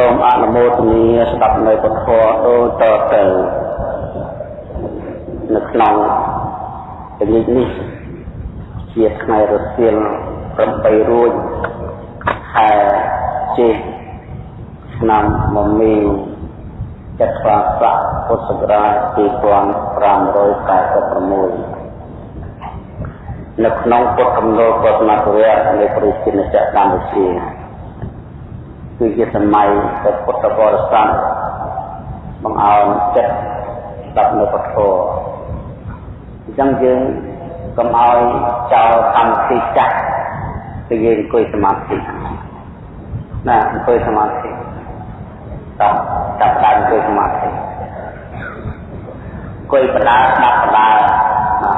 សូមអនុមោទនាស្ដាប់នៅពធដូចតទៅនៅក្នុងពេលនេះជាថ្ងៃរសៀល8រួចខែចេឆ្នាំមមីចត្វាស័កពុទ្ធសករាជ2546នៅក្នុងពុទ្ធកំណលពុទ្ធមត្តវៈនៃព្រះជាម្ចាស់កម្ពុជា គឺជាសម័យដែលពុទ្ធបរិស័ទបង្អោនចិត្តស្ដាប់នៅពធអញ្ចឹងយើងកុំឲ្យចោលកម្មវិធីចាស់គឺយើងអង្គុយសមាធិណាអង្គុយសមាធិតាមចាប់ដើមអង្គុយសមាធិអង្គុយបដាស្ដាប់បដាណា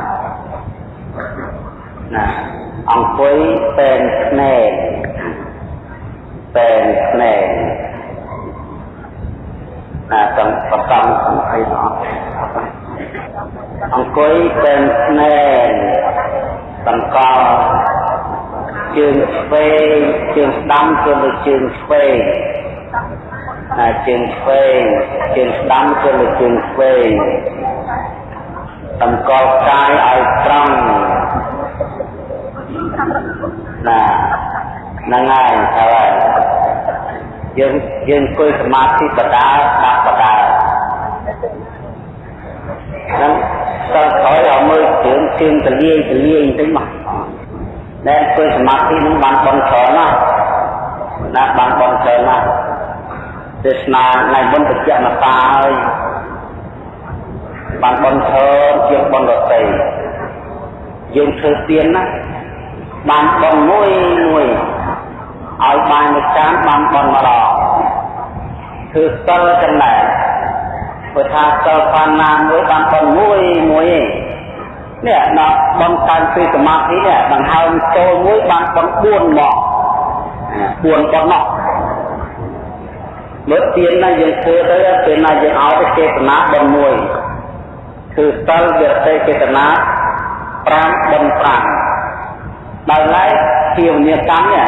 ណាអង្គុយពេនភ្នែក ពេនភ្នែកណាសំបតំសំអីនោះអង្គុយពេនភ្នែកបង្កជើងឆ្វេងជើងស្ដាំជើងលើជើងឆ្វេងណាជើងឆ្វេងជើងស្ដាំជើងលើជើងឆ្វេងតម្កល់កាយឲ្យត្រង់ណា ហ្នឹងហើយហើយយើងយើងអង្គុយសមាធិបដាស្ដាប់បដាហ្នឹងសិលក្រោយឲ្យមើលជើងជើងទលាយទលាយបន្តិចមកដែលអង្គុយសមាធិហ្នឹងបានបន់ច្រើនណាស់ណាបានបន់ច្រើនណាស់ទេសនាថ្ងៃមុនបច្ចៈមតាហើយបានបន់ច្រើនជាងបន់រតីយើងធ្វើទៀនណាបានបន់មួយមួយ ឲ្យបានមួយចានបានបន់ម្ដងគឺសិលចំណែកព្រោះថាសិលបានណាមួយបានបន់មួយមួយឯងនេះដល់បន់តាមពីសមាធិនេះដង្ហើមចូលមួយបានបន់4មក4បន់មកមើលទៀនណាយើងធ្វើទៅពេលណាយើងឲ្យទៅចេតនាបន់មួយគឺសិលវិរតិចេតនា5បន់5ដោយឡែកជាវិញ្ញាកម្មនេះ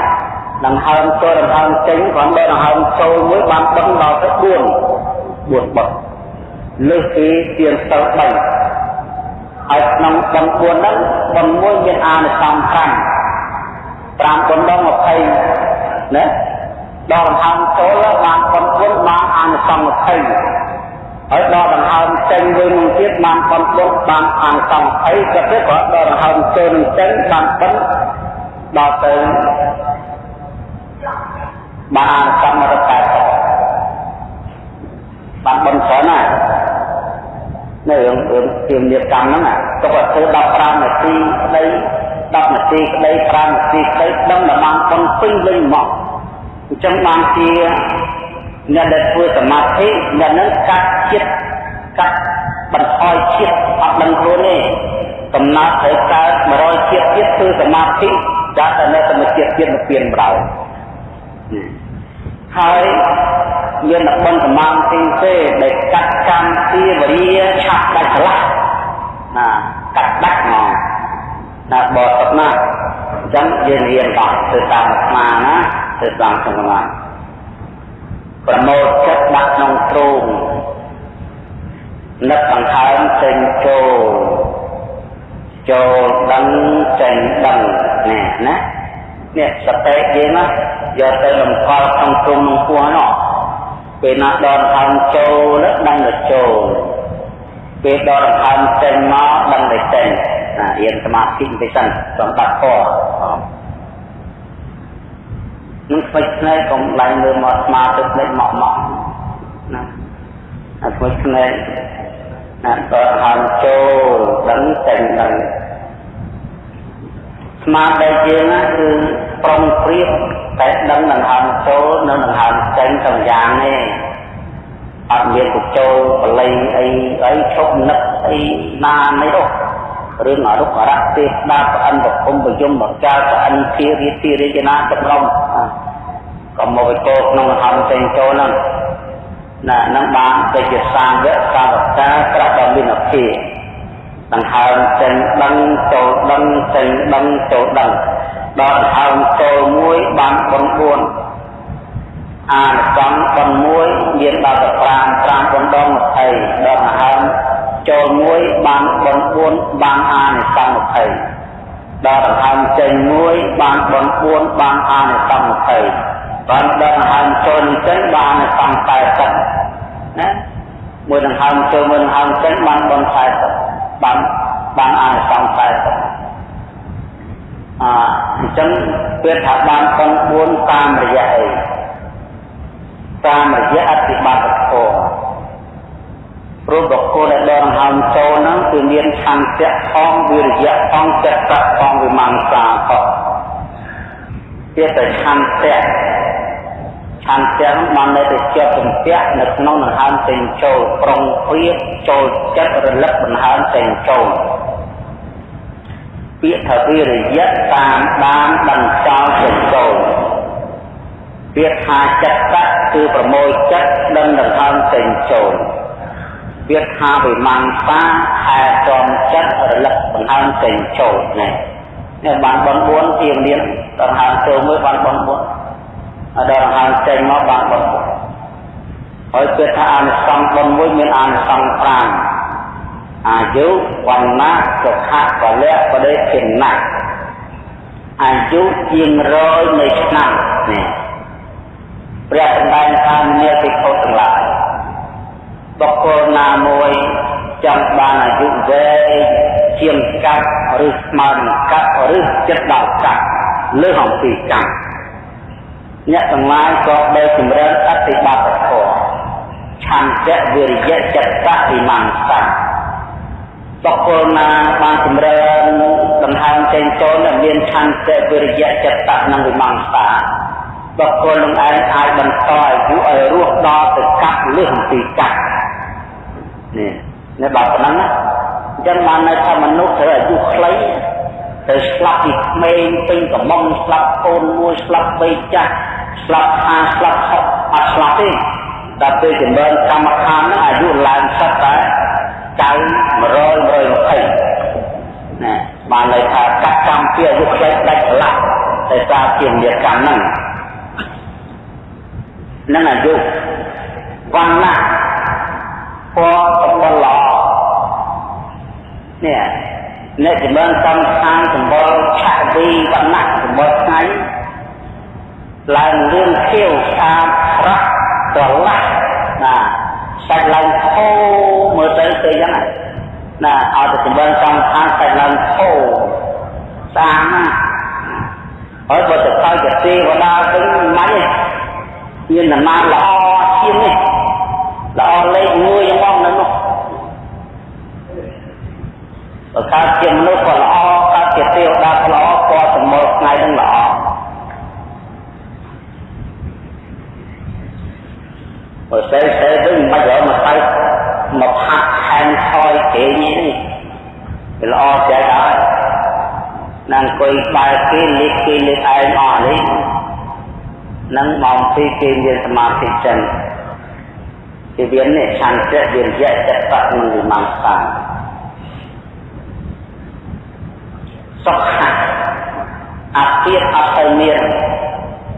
ដង្ហើមចូលដង្ហើមចេញគ្រាន់តែដង្ហើមចូលមួយបានបិទដល់ទៅ4 4បិទលើសពីទៀនសិល3ហើយក្នុងបន4ហ្នឹងបនមួយមានអានិសង្ស5 5បនដល់20ណាដល់ដង្ហើមចូលបានបន4បានអានិសង្ស20ហើយដល់ដង្ហើមចេញវិញនឹងទៀតបានបន4បានអានិសង្ស20ក៏ទៅក៏ដល់ដង្ហើមចូលនឹងចេញបានបនដល់ទៅ បានកម្មរកាបានបនច្រើនណាស់នៅរឿងរឿងជាមនីកម្មហ្នឹងទុកឲ្យធ្វើ15នាទីក្តី10នាទីក្តី5នាទីក្តីដឹងតែបានបនពេញលេញមកអញ្ចឹងបានជាអ្នកដែលធ្វើសមាធិអ្នកនឹងកាត់ចិត្តកាត់បន្ថយជាតិអត់ដឹងខ្លួនទេកំណត់ត្រូវកើត100ជាតិទៀតធ្វើសមាធិចាត់តែនៅសមាធិទៀតមកពៀនបដៅ ហើយមានបនសមាធិទេដែលកាត់កម្មពីវរិយឆាប់ដាច់ឆ្លាស់ណាកាត់ដាច់មកណាបតតណាអញ្ចឹងយើងរៀនដល់ធ្វើតាមអាត្មាណាធ្វើតាមសមាធិប្រមូលចិត្តដាក់ក្នុងទ្រូងនឹកបង្កើនចេញចូលចូលដឹងចេញដឹងនេះណា នេះសតិយើងណាយកទៅលំកល់ក្នុងទ្រុងក្នុងពោះនោះពេលណាដកដង្ហើមចូលដឹងតែចូលពេលដកដង្ហើមចេញមកដឹងតែចេញណារៀនសមាធិបន្តិចសិនសម្បត្តិពណ៌នឹងស្វេចភ្នែកកុំឡើងលើមកស្មាទឹកភ្នែកមកមកណាអាស្វេចភ្នែកណាដកហើមចូលដឹងចេញដឹង ស្មារតីយើងណាគឺប្រុងព្រៀបតែដឹងដង្ហើមចូលនិងដង្ហើមចេញទាំងយ៉ាងនេះអត់មានបញ្ចូលបល័យអីអីឈប់នឹកអីណានេះទេរឿងអរុក្ខរៈទេស្ដាប់ប្រអិនប្រគុំប្រយមបកាលប្រអិនធារាទីរាជនាចម្រុំក៏មកវិកោក្នុងដង្ហើមចេញចូលហ្នឹងណានឹងបានទៅជាសាវកសាវកាប្រាប់ដល់មានអភិ ដង្ហើមចេញដឹងចូលដឹងចេញដឹងចូលដឹងដល់ដង្ហើមចូលមួយបាន4 4អានិសង្ឃប៉ុនមួយមានដល់ទៅ5 5ប៉ុនដង20ដល់មហើមចូលមួយបានប៉ុន4បានអានិសង្ឃ20ដល់ដង្ហើមចេញមួយបានប៉ុន4បានអានិសង្ឃ20បានដល់ដង្ហើមចូលនឹងចេញបានអានិសង្ឃ40ណាមួយដង្ហើមចូលមួយដង្ហើមចេញបានប៉ុន40 បានបានអានិសង្ឃ40អញ្ចឹងវាថាបានប៉ុន4តាមរយៈអីតាមរយៈអតិបត្តិធម៌ព្រោះបុគ្គលដែលដកហើមចូលហ្នឹងគឺមានឆន្ទៈផងវិរិយៈផងចិត្តៈផងវិមង្សាផងវាតែឆន្ទៈ ឆន្ទៈហ្នឹងបាននៅតែជាប់ជំពាក់នៅក្នុងដង្ហើមចេញចូលប្រុងព្រៀបចូលចិត្តរលឹកដង្ហើមចេញចូលពាក្យថាវិរិយៈតាមដានដឹងចោលចេញចូលពាក្យថាចិត្តៈគឺប្រមូលចិត្តដឹងដង្ហើមចេញចូលពាក្យថាវិមង្សាខែចំចិត្តរលឹកដង្ហើមចេញចូលនេះនេះបានបន4ជាមានដង្ហើមចូលមួយបានបន4 ដល់ដង្ហើមចេញមកបានបន4ហើយពាក្យថាអានិសង្ឃបនមួយមានអានិសង្ឃ5អាយុវណ្ណៈសុខៈពលៈបដិភិណៈអាយុជាង100នៃឆ្នាំនេះព្រះសម្ដែងថានាភិក្ខុទាំងឡាយបុគ្គលណាមួយចង់បានអាយុវែងជាងកាត់ឬស្មើនឹងកាត់ឬចិត្តដល់កាត់លើអំពីកាត់ អ្នកទាំងឡាយក៏ដែលចម្រើនអតិបត្តិធម៌ឆន្ទៈវិរិយៈចិត្តៈវិមង្សាបុគ្គលណាបានចម្រើនដង្ហើមចេញចូលមានឆន្ទៈវិរិយៈចិត្តៈនិងវិមង្សាបុគ្គលនឹងឯងអាចបន្តអាយុឲ្យរស់ដល់ទៅកាប់លើសអំពីកាប់នេះនេះដល់ប៉ុណ្ណឹងណាអញ្ចឹងបាននៅថាមនុស្សត្រូវអាយុខ្លី ទៅស្លាប់ពីក្មេងពេញកំមុំស្លាប់កូនមួយស្លាប់បីចាស់ស្លាប់ហាស្លាប់ហប់អត់ស្លាប់ទេដល់ពេលចម្រើនកម្មដ្ឋានហ្នឹងអាយុឡើងសិតតែ900 120ណាបានន័យថាកាត់កម្មពីអាយុខ្លីដាច់ឆ្លាក់តែសារជានិកម្មហ្នឹងនិងអាយុវណ្ណៈពណ៌សម្បល់ល្អនេះ អ្នកចម្រើនកម្មស្ថានសម្បល់ឆាវីវណ្ណៈសម្បល់ថ្ងៃឡើងលឿនខៀវស្អាតស្រស់ត្រឡាស់ណាសាច់ឡើងធូមើលទៅទៅយ៉ាងណាណាឲ្យទៅចម្រើនកម្មស្ថានសាច់ឡើងធូស្អាតណាស់ហើយបើទៅទៅជាទេវតាវិញមិនទេមានដំណើរល្អជាងនេះល្អលេខ1យ៉ាងមកនៅនោះ បើកើតជាមនុស្សក៏ល្អកើតជាទេវតាក៏ល្អពណ៌សមលថ្ងៃនឹងល្អបើស្អីស្អីវិញមិនយកមកទៅមកហាត់ខែងថយគេនេះវាល្អใจដែរណាអង្គុយបែរគេលេខគេលេខឯងអស់នេះនឹងម៉ោង2គេមានសមាធិចិនជាវានេះឆន្ទៈវិរិយៈចិត្តៈនិងវិមង្សា សុខៈអពាតអត់ទៅមាន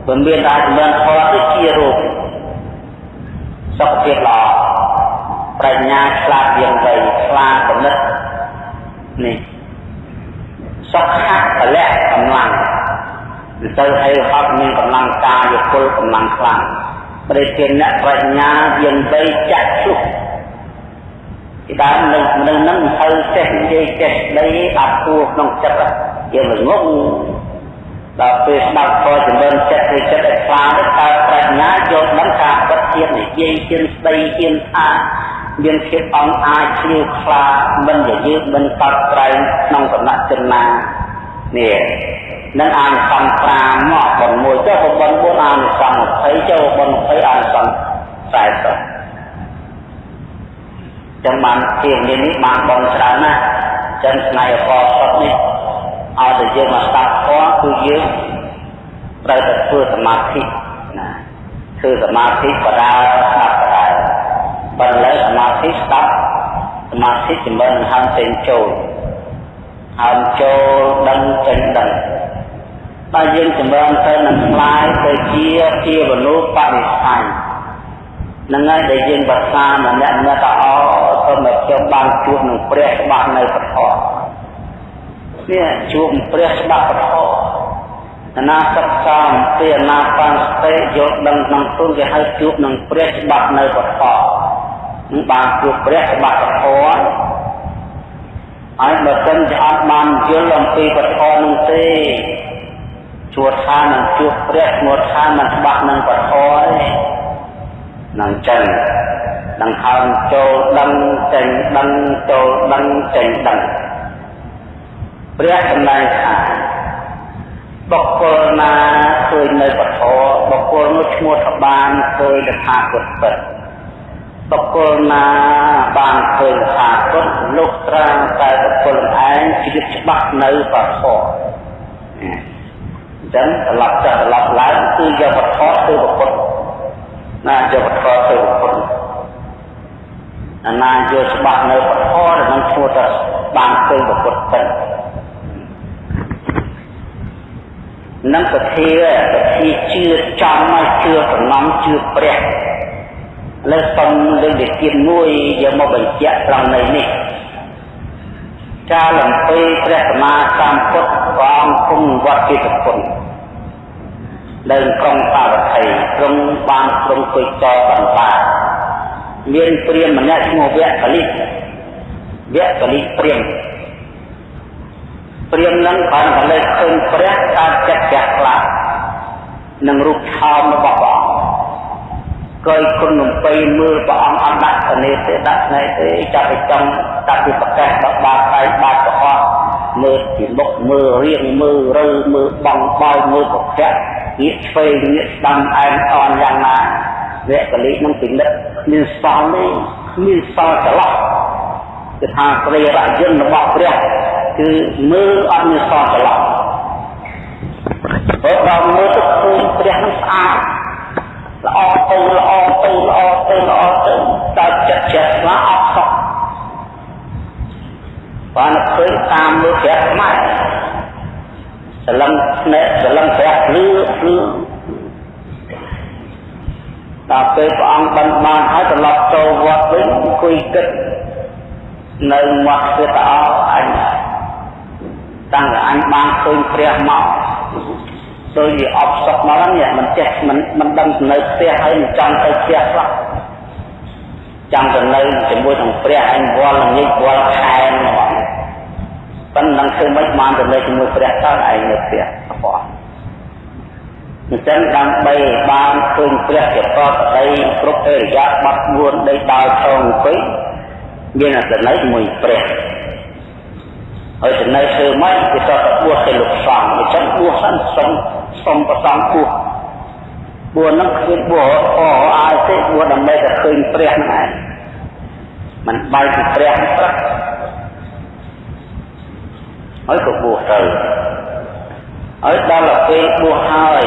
បើមានតែចម្រើនផលទៅជារូបសុខភាពល្អប្រាជ្ញាឆ្លាតយ៉ាងវៃឆ្លាតកំណត់នេះសុខៈពលៈកម្លាំងទៅឲ្យហត់មានកម្លាំងកាយពលកម្លាំងខ្លាំងព្រះជាអ្នកប្រាជ្ញាយើងបីចាក់ជុះ ពីដើមនឹងមនុស្សនឹងទៅចេះនិយាយចេះដីអត់គួក្នុងចិត្តយើងល្ងងដល់ពេលស្ដាប់ធម៌ចម្រើនចិត្តឬចិត្តឲ្យខ្លាំងទៅតើប្រាជ្ញាយល់ដឹងការពិតទៀតនិយាយជាស្ដីជាថាមានភាពអង្អាចជ្រាវខ្លាមិនយាយឺមិនកត់ក្រែងក្នុងគណៈចិនណានេះនឹងអានិសង្ស5មកប៉ុនមួយចុះប៉ុន4អានិសង្ស20ចុះប៉ុន20អានិសង្ស40 ចឹងបានជានេះនេះបានបងច្រើនណាស់ចឹងស្នៃអកសុតនេះឲ្យតែយើងមកស្ដាប់ធម៌គឺយើងត្រូវតែធ្វើសមាធិណាធ្វើសមាធិបដាស្ដាប់បដាបើលើសមាធិស្ដាប់សមាធិចម្រើនហើមចេញចូលហើមចូលដឹងចេញដឹងបើយើងចម្រើនទៅនឹងខ្លាយទៅជាជាមនុស្សបរិស័យនឹ ងហើយដែលយើងបសាម្នាក់ម្នាក់ទៅអសូមឲ្យខ្ញុំបានជួបនឹងព្រះច្បាស់នៅពធនេះជួបព្រះច្បាស់ពធអនាសិក្សាអំពីអនាបានសតិយកដឹងក្នុងទុនគេហៅជួបនឹងព្រះច្បាស់នៅពធនឹងបានជួបព្រះច្បាស់ពធហើយបើមិនជាអត់បានយល់អំពីពធនោះទេជួបថានឹងជួបព្រះឈ្មោះថាមិនច្បាស់នឹងពធទេ នឹងចឹងដង្ហើមចូលដឹងចេញដឹងចូលដឹងចេញដឹងព្រះសម្ដែងថាបុគ្គលណាឃើញនៅពធបុគ្គលនោះឈ្មោះថាបានឃើញតថាគតពិតបុគ្គលណាបានឃើញតថាគតលោកត្រាំតែបុគ្គលឯងជីវិតច្បាស់នៅពធអញ្ចឹងត្រឡប់ទៅត្រឡប់ឡើងគឺយកវត្ថុទៅប្រពុត ណាយកវត្ថុទៅប្រពុតអាណាយកច្បាស់នៅវត្ថុដែលនឹងឈ្មោះថាបានឃើញប្រពុតពិតនឹងពធាពធាជឿចំមកជឿសំណំជឿព្រះលើសុំលើកវិធានមួយយកមកបញ្ជាក់ត្រង់នៅនេះការលំពេព្រះសម្មាសម្ពុទ្ធព្រះអង្គគុំវត្តជាប្រគុណ នៅក្រុងសាវត្ថីទ្រង់បានទ្រង់គួយចោបន្តបាមានព្រាមម្នាក់ឈ្មោះវគ្គកលិវគ្គកលិព្រាមព្រាមនឹងបានក៏លើកឃើញព្រះតាមចិត្តជ្រះខ្លានឹងរូបថោមរបស់ព្រះអង្គកយគុណនំបីមើលព្រះអង្គអត់ដាក់ទៅនេះទេដាក់ថ្ងៃទេចាប់ទៅចំតាពីប្រកាសដល់បាតដៃបាតប្រអត់មើលពីមុខមើលរៀងមើលរើមើលបងបោយមើលប្រកាស ងាកឆ្វេងងាកស្ដាំអែមអនយ៉ាងណាវគ្គលិនឹងពិនិត្យគ្មានសល់ទេគ្មានសល់ចន្លោះគឺថាព្រារយន្តរបស់ព្រះគឺមើលអត់មានសល់ចន្លោះព្រោះដល់មើលទៅឃើញព្រះនឹងស្អាតល្អទៅល្អទៅល្អទៅល្អទៅតែចិត្តចិត្តស្លាអត់សក់បានឃើញតាមមើលព្រះខ្មែរ សលឹងស្នេហ៍សលឹងព្រះលឺលឺដល់ពេលព្រះអង្គបានបានហើយត្រឡប់ចូលវត្តវិញអង្គុយគិតនៅមាត់ព្រះតអអញតាំងតែអញបានឃើញព្រះមកដូចជាអបសុកមកហ្នឹងមិនចេះមិនមិនដឹងទៅនៅផ្ទះហើយមិនចង់ទៅផ្ទះខ្លះចង់ទៅនៅជាមួយនឹងព្រះអញវល់ល្ងាចវល់ខែហ្មង ប៉ុន្តែនឹងធ្វើមិនបានទៅនៅជាមួយព្រះតើឯងនៅផ្ទះអបអញ្ចឹងដើម្បីបានឃើញព្រះជាប្រកដីគ្រប់អរិយាប័ត្រ4ដីដល់ថងអង្គុយមានអត្ថន័យជាមួយព្រះហើយទៅនៅធ្វើម៉េចគេតើបួសទៅលោកសង្ឃអញ្ចឹងបួសសិនសុំសុំប្រសងបួសបួសនឹងគ្មានបួសអអាយទេបួសដើម្បីតែឃើញព្រះហ្នឹងឯងมันបែកពីព្រះព្រឹក ហើយក៏បួសទៅហើយដល់ពេលបួសហើយ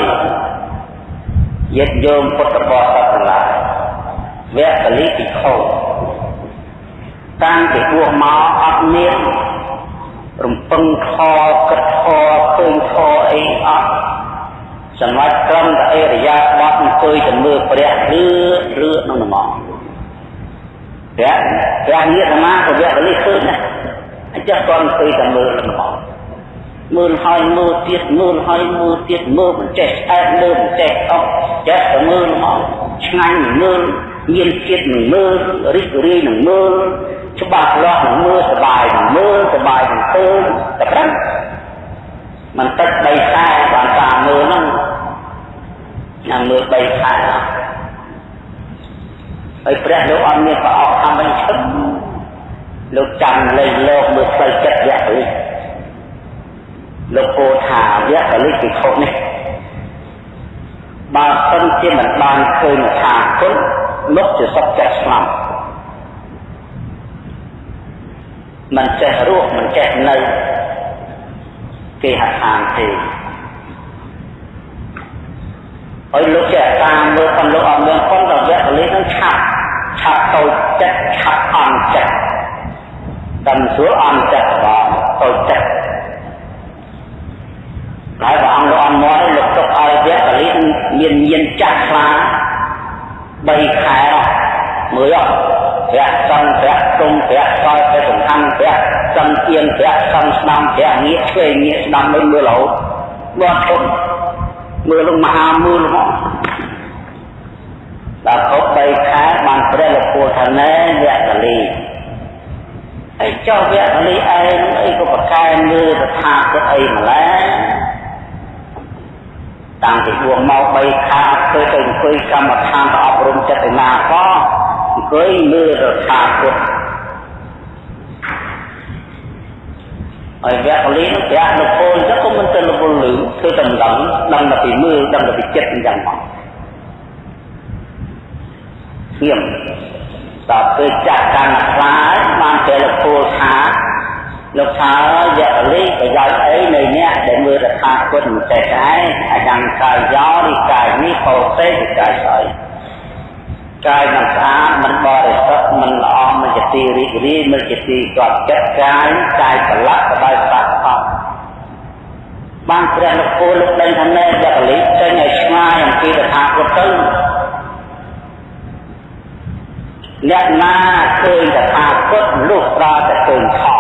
យេតយោមពុទ្ធបរិស័ទទាំងឡាយវគ្គលិភិក្ខុតាំងពីបួសមកអត់មានរំពឹងខគិតខឃើញខអីអត់សម្រាប់ត្រឹមតែអរិយាប័ត្រអង្គុយទៅមើលព្រះឬឬក្នុងហ្មងព្រះព្រះញាតិមាក៏វគ្គលិឃើញណាអញ្ចឹងគាត់អង្គុយទៅមើលហ្មងមើលហើយមើលទៀតមើលហើយមើលទៀតមើលមិនចេះអែតមើលមិនចេះអស់ចេះតែមើលហ្មងឆ្ងាញ់មើលមានជាតិនឹងមើលរីករាយនឹងមើលច្បាស់លាស់នឹងមើលសบายនឹងមើលសบายនឹងឃើញតែប្រឹងមិនតិច3ខែបានតាមមើលហ្នឹងញ៉ាំមើល3ខែហើយព្រះលោកអត់មានប្រអប់អំបញ្ឈឹង លោកចាំលេងលោកមើលផ្លូវចិត្តវគ្គនេះលោកពោថាវគ្គលិភិក្ខុនេះបើសិនជាមិនបានឃើញថាគុណលោកជាសុខចិត្តស្លាប់មិនចេះរស់មិនចេះនៅគេហដ្ឋានទេហើយលោកចេះតាមមើលផងលោកអត់មានផងដល់វគ្គលិនឹងឆាប់ឆាប់តូចចិត្តឆាប់អន់ចិត្ត តាមស្រួលអន់ចិត្តបងតូចចិត្តហើយព្រះអង្គលោកអមរលោកទុកឲ្យវគ្គលិមានមានចាស់ខ្លា3ខែមើលអត់ព្រះសង្ឃព្រះទុំព្រះសល់ព្រះសំខាន់ព្រះសង្ឃទៀនព្រះសង្ឃស្ដាំព្រះងាកឆ្វេងងាកស្ដាំមិនមើលរហូតបាត់ធំមើលលោកមហាមើលមកដល់គ្រប់3ខែបានព្រះលោកពូថាណែវគ្គលិ ហើយចុះវគ្គលិឯងអីក៏ប្រកែមើលទៅថាគិតអីម្ល៉េះតាំងពីបួសមក3ខែធ្វើទៅអង្គុយកម្មដ្ឋានទៅអប់រំចិត្តណាក៏អង្គុយមើលទៅថាគិតហើយវគ្គលីនោះប្រាក់លោកពលចឹងក៏មិនទៅលពលលឺធ្វើតែម្ដងដឹងតែពីមើលដឹងតែពីចិត្តអញ្ចឹងមកស្ងៀម ដល់ពេលចាក់កាន់ខ្លាចបានតែលោកពលថាលោកថាយៈលិប្រយោជន៍អីនៃអ្នកដែលមើលរថាគុណមិនចេះដែរអាយ៉ាងកាយយោរីកាយនេះពោសេកាយស្អីកាយមិនស្អាតមិនបរិសុទ្ធមិនល្អមិនជាទីរីករាយមិនជាទីកត់ចិត្តកាយកាយប្រឡាក់បដោយស្បាក់អស់បានព្រះលោកពូលោកដឹងថាណែយៈលិចេញឲ្យឆ្ងាយអំពីរថាគុណទៅ អ្នកណាឃើញតថាគតលុះប្រើតែឃើញខោ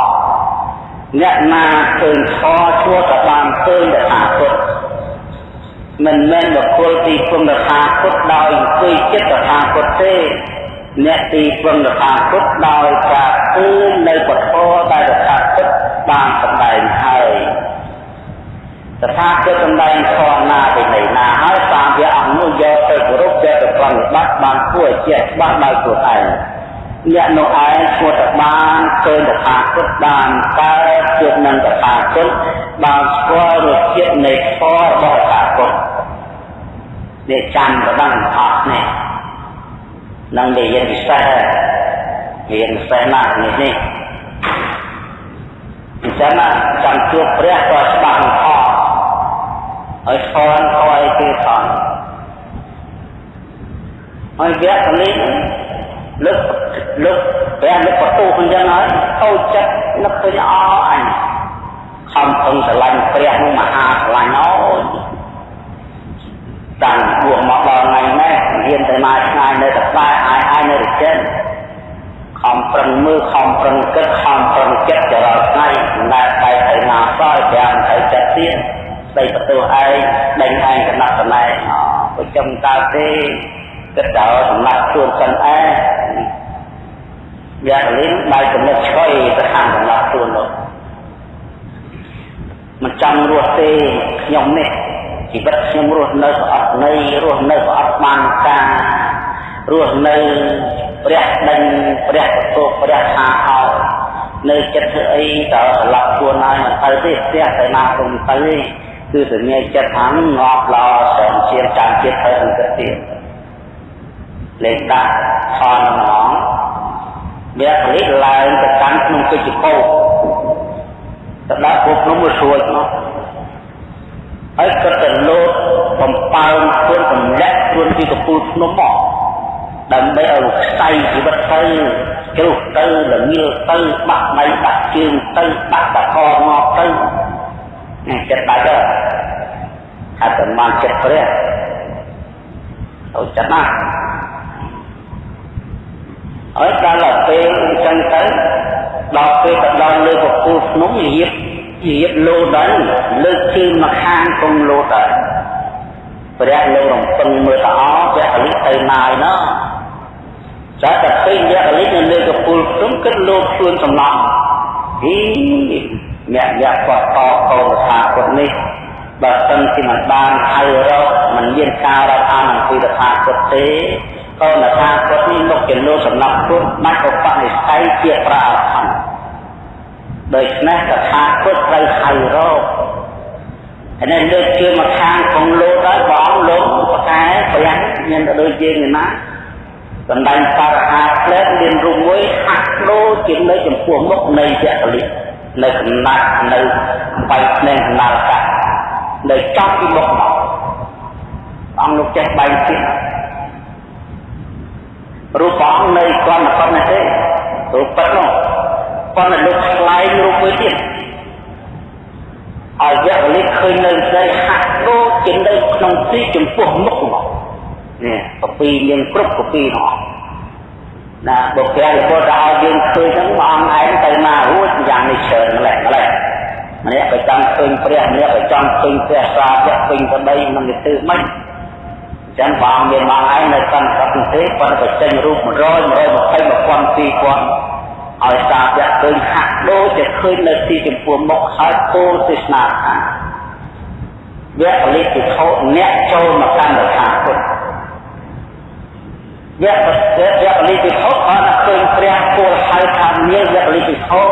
អ្នកណាឃើញខឈួរក៏បានឃើញតថាគតមិនមែនបុគ្គលទីពងតថាគតដោយអង្គុយចិត្តតថាគតទេអ្នកទីពងតថាគតដោយការឃើញនៅពធដែលតថាគតបានសម្ដែងហើយ តថាគតសម្ដែងខណាពីនៃណាហើយតាមវាអង្គនោះយកទៅគោរពយកទៅប្រតិបត្តិបានគួរឲ្យជាច្បាស់ដោយខ្លួនឯងអ្នកនោះឯងឈ្មោះតបានឃើញតថាគតបានកើតជួបនឹងតថាគតបានស្គាល់រសជាតិនៃធម៌របស់តថាគតនេះចាំក៏ដឹងអស់នេះនឹងនិយាយពិសេសរៀនពិសេសណាស់នេះនេះអញ្ចឹងចាំជួបព្រះក៏ច្បាស់អស់ ហើយខនខអីគេខនហើយវគ្គនេះលើកលើកព្រះលើកបន្ទូអញ្ចឹងហើយតូចចិត្តនឹកឃើញអអញខំពឹងស្រឡាញ់ព្រះនោះមហាស្រឡាញ់អូយតាំងបួសមកដល់ថ្ងៃនេះហ៊ានទៅមកឆ្ងាយនៅតែក្បែរអាយអាយនៅរិចិនខំប្រឹងមើលខំប្រឹងគិតខំប្រឹងចិត្តចរាល់ថ្ងៃមិនដែលបែកទៅណាសោះចាំទៅចិត្តទៀតស្ដីបន្ទោសឯងដេញឯងកណាត់កណែអូប្រចាំតើទេគិតដល់សម្រាប់ខ្លួនសិនឯងយ៉ាលិនដោយចំណុចឆ្កុយទៅខាងសម្រាប់ខ្លួននោះមិនចង់រស់ទេខ្ញុំនេះជីវិតខ្ញុំរស់នៅប្រអត់នៃរស់នៅប្រអត់បានការរស់នៅព្រះដេញព្រះបន្ទោព្រះថាឲ្យនៅចិត្តធ្វើអីតើស្លាប់ខ្លួនហើយមិនទៅទេផ្ទះទៅណាក៏មិនទៅទេ គឺសញ្ញាចិត្តថាងាប់ឡោសែនជាចាំចិត្តទៅអង្គទៀតលេខដាក់ថនហ្មងវាកលិឡើងទៅកាន់ក្នុងពេជ្រពោទៅដល់ពួកភ្នំវាស្រួយមកហើយក៏ទៅលោតបំពើខ្លួនសម្លាក់ខ្លួនពីកពូលភ្នំមកដើម្បីឲ្យខ្សែជីវិតទៅជ្រុះទៅល្ងាលទៅបាក់ដៃបាក់ជើងទៅបាក់តកមកទៅនេះ ចិត្តបាច់ទៅអត្តមានចិត្តព្រះទៅចិត្តណាហើយដល់ពេលអញ្ចឹងទៅដល់ពេលទៅដល់លើពពុះភ្នំរៀបរៀបលោដល់លើកជើងមកខាងគង់លោដល់ព្រះលោករំពឹងមើលតអព្រះអលិទៅណាយណោះតែតែឃើញព្រះអលិនៅលើកពុលភ្នំគិតលោខ្លួនសំឡំហី អ្នកអ្នកគាត់តកូនថាគាត់នេះបើសិនជាមិនបានហៅរកមិនមានការរាប់អានអំពីថាគាត់ទេក៏នថាគាត់នេះមុខជាលោកសំណាប់ពុទ្ធបាច់ឧបនិស្ស័យជាប្រាអរហន្តដូច្នេះតថាគតត្រូវហៅរកហើយនេះលើកជើងមកខាងក្នុងលោកហើយបងលោកប្រកែព្រះមានទៅដូចយើងណាបណ្ដាញបរិហាផ្លែមានរូបមួយហាក់ដូចជានៅចំពោះមុខនៃចក្រលិ នៅកំណាត់នៅបៃភ្នែកកណ្ដាលកាត់នៅចំពីមុខមកអង្គលោកចេះបែងទៀតរូបព្រះអង្គនៅគ្រាន់តែប៉ុណ្ណេះទេរូបពិតនោះប៉ុន្តែលោកខ្លែងរូបមួយទៀតឲ្យយៈវលិឃើញនៅស្រីហាក់ដូចជានៅក្នុងទីចំពោះមុខមកនេះកពីមានគ្រប់កពីនោះ ណាបុគ្គលពុទ្ធឲ្យយើងឃើញហ្នឹងព្រះអង្គឯងទៅណារួចយ៉ាងនេះច្រើនម្លេះម្លេះម្នាក់ក៏ចង់ឃើញព្រះម្នាក់ក៏ចង់ឃើញព្រះសាវកពេញទៅដីមិនទៅធ្វើម៉េចចឹងព្រះអង្គមានមកឯងនៅកាន់ប្រទេសប៉ុន្តែចេញរូប100 120 1000 2000ឲ្យសាវកឃើញហាក់ដូចជាឃើញនៅទីចំពោះមុខហើយគោលទេសនាថាវគ្គលិទ្ធិខោអ្នកចូលមកកាន់រខាពុទ្ធ វគ្គវគ្គលិទ្ធិខោអត់ឃើញព្រះគោលហៅថាមានវគ្គលិទ្ធិខោ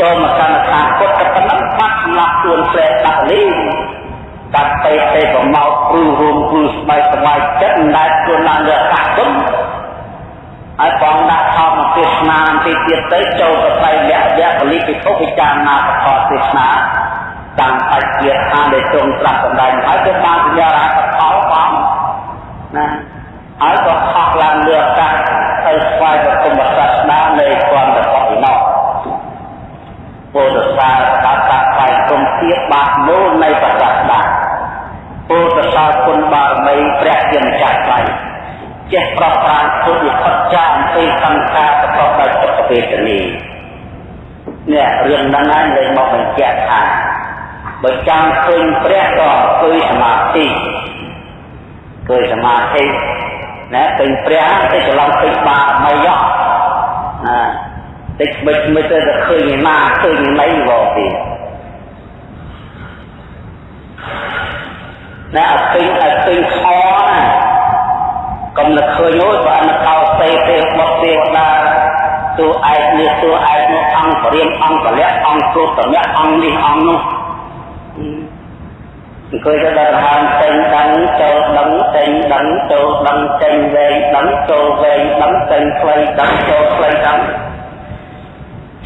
ចូលមកកាន់រខាពុទ្ធតែប៉ុណ្ណឹងបាត់សម្រាប់ខ្លួនព្រះដាក់លីកាត់ទៅទៅប្រមោកព្រឺរួមព្រឺស្បែកស្បែកចិត្តមិនដែលខ្លួនឡើងរខាពុទ្ធហើយបងដាក់ធម្មទេសនាទីទៀតទៅចូលទៅផ្លៃលក្ខយៈពលិពិភពពិចារណាប្រកបទេសនាតាំងបច្ចៈអាដែលទ្រង់ត្រាស់សម្ដែងហើយក៏បានសញ្ញារកផលបងណា ហើយក៏ហោះឡើងលើអាកាសហើយស្វែងរកមសាស្ត្រណានៃគំរបស់ឯណោះពុទ្ធសាសនាតាបែកគុំទៀតបាក់មូលនៃប្រសាសនាពុទ្ធសាសគុណបារមីព្រះជាម្ចាស់ថ្លៃចេះប្រប្រានពុទ្ធវិជ្ជាអំពីសង្ខារប្រកបដោយសុខវេទនានេះរឿងហ្នឹងហើយលេងមកបញ្ជាក់ថាបើចង់ឃើញព្រះក៏គឺសមាធិគឺសមាធិ ណាឃើញព្រះទៅច្រឡំពេញបាមីយោណាតិចមិនមិនទៅឃើញឯណាឃើញឯណីវទៀតណាអត់ឃើញអត់ឃើញខណាកុំនឹកឃើញអូយបើនឹកកោសេទេបុកទេវតាតួឯកនេះតួឯកនោះអង្គបរិមអង្គពលៈអង្គគ្រូតម្រាក់អង្គនេះអង្គនោះ អង្គុយទៅដល់ហានចេញដឹងចូលដឹងចេញដឹងចូលដឹងចេញវែងដឹងចូលវែងដឹងចេញខ្លីដឹងចូលខ្លីដឹង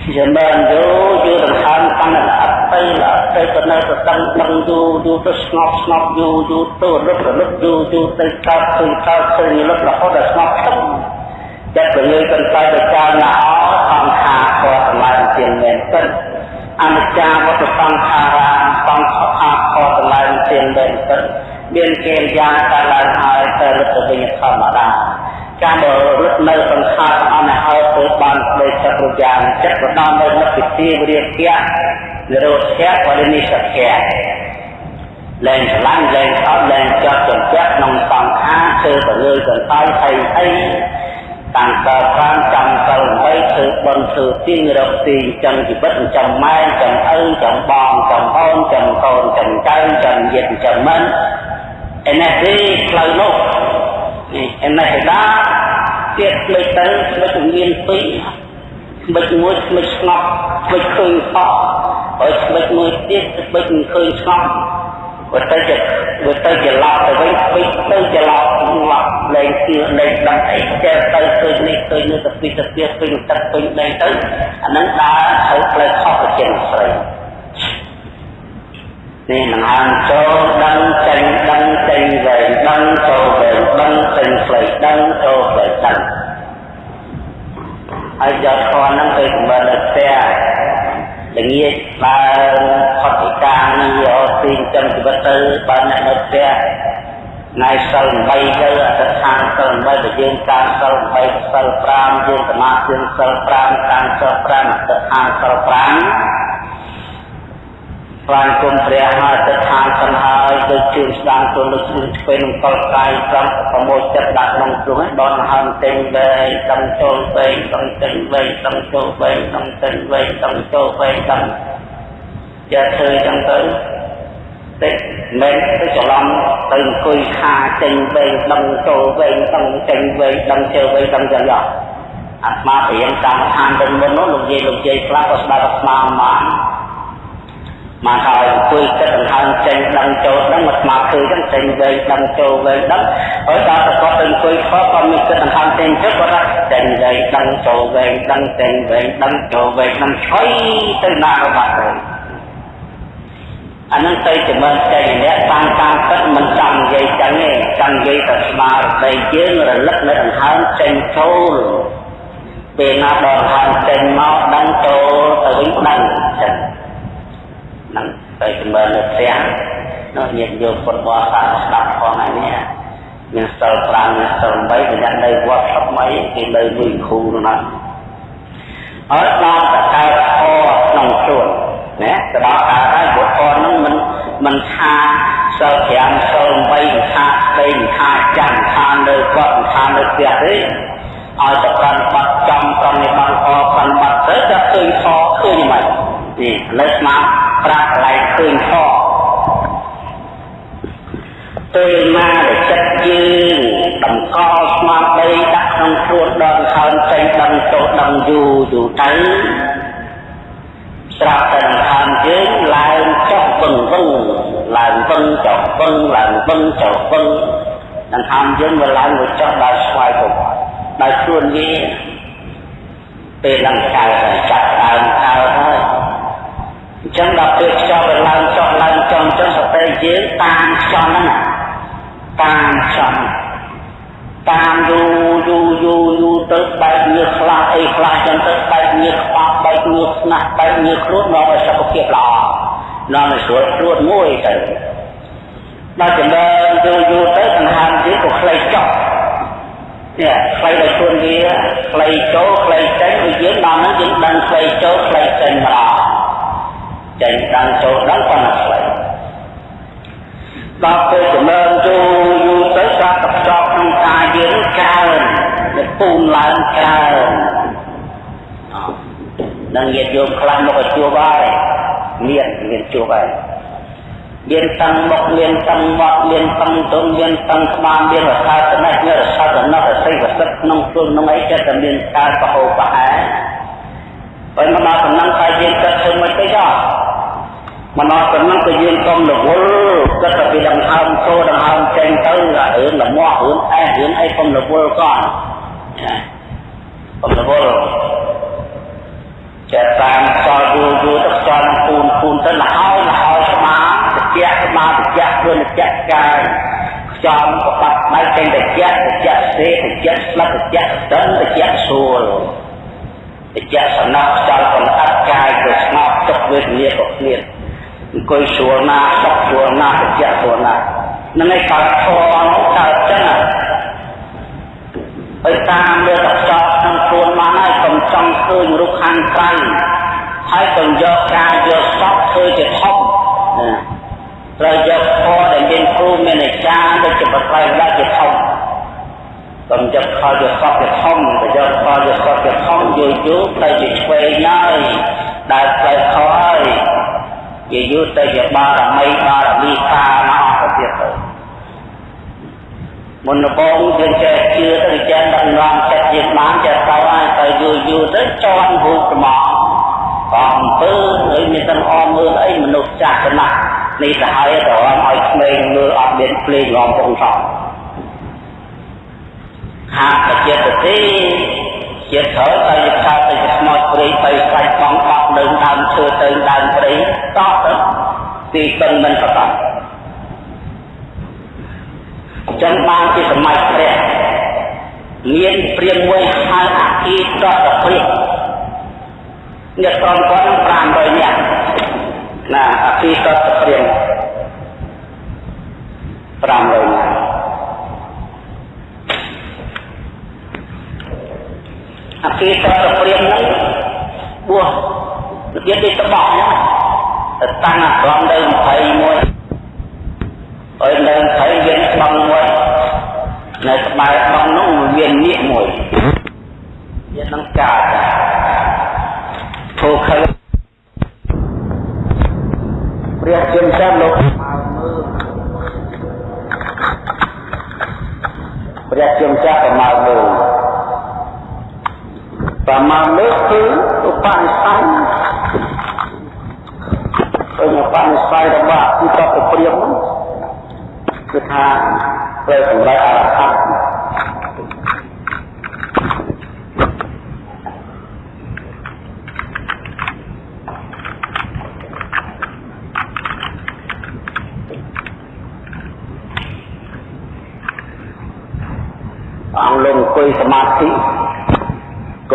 ជាមែនយូរយូរដង្ហើមកាន់តែអត់ទៅអត់ទៅក៏នៅទៅដឹងដឹងយូរយូរទៅស្ងប់ស្ងប់យូរយូរទៅរឹករលឹកយូរយូរទៅកើតឃើញកើតឃើញរលឹករហូតដល់ស្ងប់ទឹកចិត្តទៅលើកន្លែងទៅចារណាអសង្ខារក៏សម្លាយជាមែនពិត អនិច្ចាវត្តសង្ខារាសង្ខារក៏សម្លាយជាមែនពិតមានកិរិយាកាលឡើងហើយទៅរឹកទៅវិញធម្មតាចាំបើរត់នៅសង្ខារទាំងអស់នេះហើយធ្វើបានស្ដីចិត្តគ្រប់យ៉ាងចិត្តក៏ដល់នៅនិព្វានវិរិយៈនិរោធៈបរិនិស្សៈលែងឆ្លាញ់លែងអត់លែងចាប់ចង្កាក់ក្នុងសង្ខារធ្វើទៅលើកន្តើយអីអី តាំងតប្រាំចាំសិល8ធ្វើបន់ធ្វើទៀងរកទីចឹងជីវិតចាំម៉ែចាំឪចាំបងចាំអូនចាំកូនចាំចៅចាំយិត្តចាំមិនឯនេះទេផ្លូវនោះនេះឯនេះឯដាទៀតផ្លេចទៅផ្លេចមានពីរផ្លេចមួយផ្លេចស្ងប់ផ្លេចឃើញសក់ហើយផ្លេចមួយទៀតផ្លេចមិនឃើញស្ងប់ បើទៅជាបើទៅជាឡប់ទៅវិញពេចទៅជាឡប់ឡប់លែងជឿលែងដឹងអីចេះទៅឃើញនេះឃើញនេះទៅពីទៅពីពេញទឹកពេញដីទៅអាហ្នឹងដើរទៅផ្លេចខុសទៅជាស្រីនេះនឹងហាងចូលដឹងចេញដឹងចេញវែងដឹងចូលវែងដឹងចេញផ្លេចដឹងចូលផ្លេចដឹងហើយយកធនហ្នឹងទៅសម្បត្តិនៅផ្ទះ ល្ងាចឡើងផុតពីការងារទីចិញ្ចឹមជីវិតទៅបើអ្នកនៅផ្ទះថ្ងៃសិល8ទៅអតិថានសិល8ដែលយើងតាមសិល8សិល5យើងសមាធិសិល5តាមសិល5អតិថានសិល5 ស្វែងគុំព្រះហើយទៅខាងសិនហើយទៅជឿស្ដាងទៅលើស្ពេលនឹងកលកាយសំប្រមូលចិត្តដាក់ក្នុងទ្រង់ដនហើមទិញវែងដឹងចូលវែងដឹងទិញវែងដឹងចូលវែងដឹងទិញវែងដឹងចូលវែងដឹងចេះធ្វើចឹងទៅតិចមិនទៅច្រឡំទៅអង្គុយខាចេញវែងដឹងចូលវែងដឹងចេញវែងដឹងជើវែងដឹងចឹងយកអាត្មាព្រៀងតាមឋានទៅមុននោះលោកយាយលោកយាយខ្លះក៏ស្ដាប់អាត្មាមក មកហើយអង្គុយគិតដង្ហើមចេញដឹងចូលដឹងមកស្មាឃើញចឹងចេញវែងដឹងចូលវែងដឹងហើយដល់តែគាត់ទៅអង្គុយខកក៏មានគិតដង្ហើមចេញទៅគាត់ថាចេញវែងដឹងចូលវែងដឹងចេញវែងដឹងចូលវែងដឹងឆ្អុយទៅណាក៏បាត់ទៅអានឹងទៅចំណេះចេញអ្នកតាមតាមពិតមិនចង់និយាយចឹងទេចង់និយាយតែស្មារតីយើងរលឹកនៅដង្ហើមចេញចូលពេលណាដល់ដង្ហើមចេញមកដឹងចូលទៅវិញដឹងចឹងហ្នឹងទៅចម្រើននៅផ្ទះនោះញាតិយោមពុទ្ធបរិស័ទស្ដាប់ផងហើយនេះមានសិល5មានសិល8ប្រយ័ត្ននៅវត្តស្រុកអីគេនៅមួយគ្រូនោះណាអត់ដល់តកើតធក្នុងខ្លួនណាទៅដល់កើតហើយបុត្រនឹងមិនមិនថាសិល5សិល8មិនថាស្ដីមិនថាចាំមិនថានៅគាត់មិនថានៅផ្ទះទេឲ្យតែប្រតិបត្តិចំប្រតិបត្តិអប្រតិបត្តិទៅតែឃើញខឃើញមិន នេះលើស្មាប្រាប់កន្លែងឃើញខពេលណាដែលចិត្តយើងតម្កល់ស្មារតីដាក់ក្នុងខ្លួនដល់ហើនចេញដឹងទៅដឹងយូរយូរទៅស្រាប់តែដង្ហើមយើងឡើងចុះវឹងវឹងឡើងវឹងចុះវឹងឡើងវឹងចុះវឹងដង្ហើមយើងវាឡើងវាចុះដល់ស្វ័យទៅដោយខ្លួនវាពេលឡើងកើតចាប់ដើមកើតហើយអញ្ចឹងដល់ពេលខ្យល់វាឡើងចុះឡើងចុះអញ្ចឹងសតិយើងតាមខ្យល់ហ្នឹងតាមខ្យល់តាមយូរយូរយូរយូរទៅបែកញើសខ្លះអីខ្លះចឹងទៅបែកញើសខ្វះបែកញើសស្នាស់បែកញើសខ្លួននាំឲ្យសុខភាពល្អនាំឲ្យស្រួលខ្លួនមួយទៅដល់ចំណើយូរយូរទៅដង្ហើមយើងក៏ខ្លីចុះនេះខ្លីដល់ខ្លួនវាខ្លីចូលខ្លីចេញដូចយើងដល់ហ្នឹងយើងដឹងខ្លីចូលខ្លីចេញម្ដង ចេញដឹងចូលដឹងប៉ុណ្ណាខ្លីដល់ពេលចំណើយូរយូរទៅការកខ្សោក្នុងកាយយើងកើនវាពូនឡើងកើននឹងញាតិយោមខ្លះមកឲ្យជួបហើយមានមានជួបហើយមានតាំងមុខមានតាំងមាត់មានតាំងទុំមានតាំងក្បាលមានរសាតនេះមានរសាតនោះរស័យវសិទ្ធក្នុងខ្លួនក្នុងអីចិត្តតែមានការប្រហូរប្រហែលហើយមកដល់កំណឹងតែយើងគិតធ្វើមិនទេចោះ មកដល់កំណឹងតែយើងកុំរវល់គិតតែពីដង្ហើមចូលដង្ហើមចេញទៅរឿងលមាស់រឿងអែរឿងអីកុំរវល់កន់កុំរវល់ចេះតាមខ្យល់យូរយូរទៅខ្យល់ពូនពូនទៅលហើយលហើយស្មាត្រជាក់ស្មាត្រជាក់ខ្លួនជាក់កាយខ្យល់ក៏បាត់ដៃចេញតែជាក់ជាក់សេជាក់ស្លឹកជាក់ស្ទឹងជាក់ស្រួលជាក់សំណប់ខ្យល់ còn អត់កាយក៏ស្ងប់ទុកវេទនាក៏គ្មាន អង្គុយស្រួលណាស់សុខស្រួលណាស់ជាក់ស្រួលណាស់នឹងឯកើតធម៌នោះកើតចឹងហើយតាមលើកខ្យល់ក្នុងខ្លួនមកហើយកុំចង់ឃើញរូបខាងក្រៅហើយកុំយកការយកសពធ្វើជាធំត្រូវយកធម៌ដែលមានគ្រូមានអាចារ្យដូចជាបត្រៃដាក់ជាធំកុំយកខលយកសពជាធំទៅយកខលយកសពជាធំយូរយូរទៅជាឆ្វេងហើយដែលផ្លូវខហើយ ជាយូរទៅជាបារមីបារមីកាមកទៅទៀតទៅមុនដំបូងយើងចេះជឿទៅចេះដឹងឡើងចិត្តយើងបានចេះទៅហើយទៅយូរយូរទៅជន់រូបត្មងក៏អំពើហើយមានទាំងអមមើលអីមនុស្សចាស់ចំណាស់នេះទៅហើយទៅឲ្យក្មេងមើលអត់មានភ្លេងរំពងសោះហាក់តែចិត្តទេជាតិត្រូវតែយថាទៅស្មោចព្រៃទៅខ្លាច់បងបាក់ នៅដើមឈើទៅដើមព្រៃតោះទៅទីទឹកមិនប្រកបចឹងបានជាសម័យព្រះមានព្រាមមួយហៅអគីតតព្រាមអ្នកក្រុមគាត់500នាក់ណាអគីតតព្រាម500នាក់អគីតតព្រាមហ្នឹងបួស និយាយទៅបោះហ្នឹងទៅតាំងអារម្មណ៍ទៅ21ហើយនៅថៃមានបឹងមួយនៅក្បែរបឹងនោះមាននាគមួយវានឹងកើតធូខលព្រះជាម្ចាស់លោកមកមើលព្រះជាម្ចាស់ក៏មកមើល ប្រមាណលើកគឺឧបនិស្ស័យពេលឧបនិស្ស័យរបស់ទីតបព្រាមនោះគឺថាពេលសម្រាប់អរហន្តអង្គលំអង្គុយសមាធិគ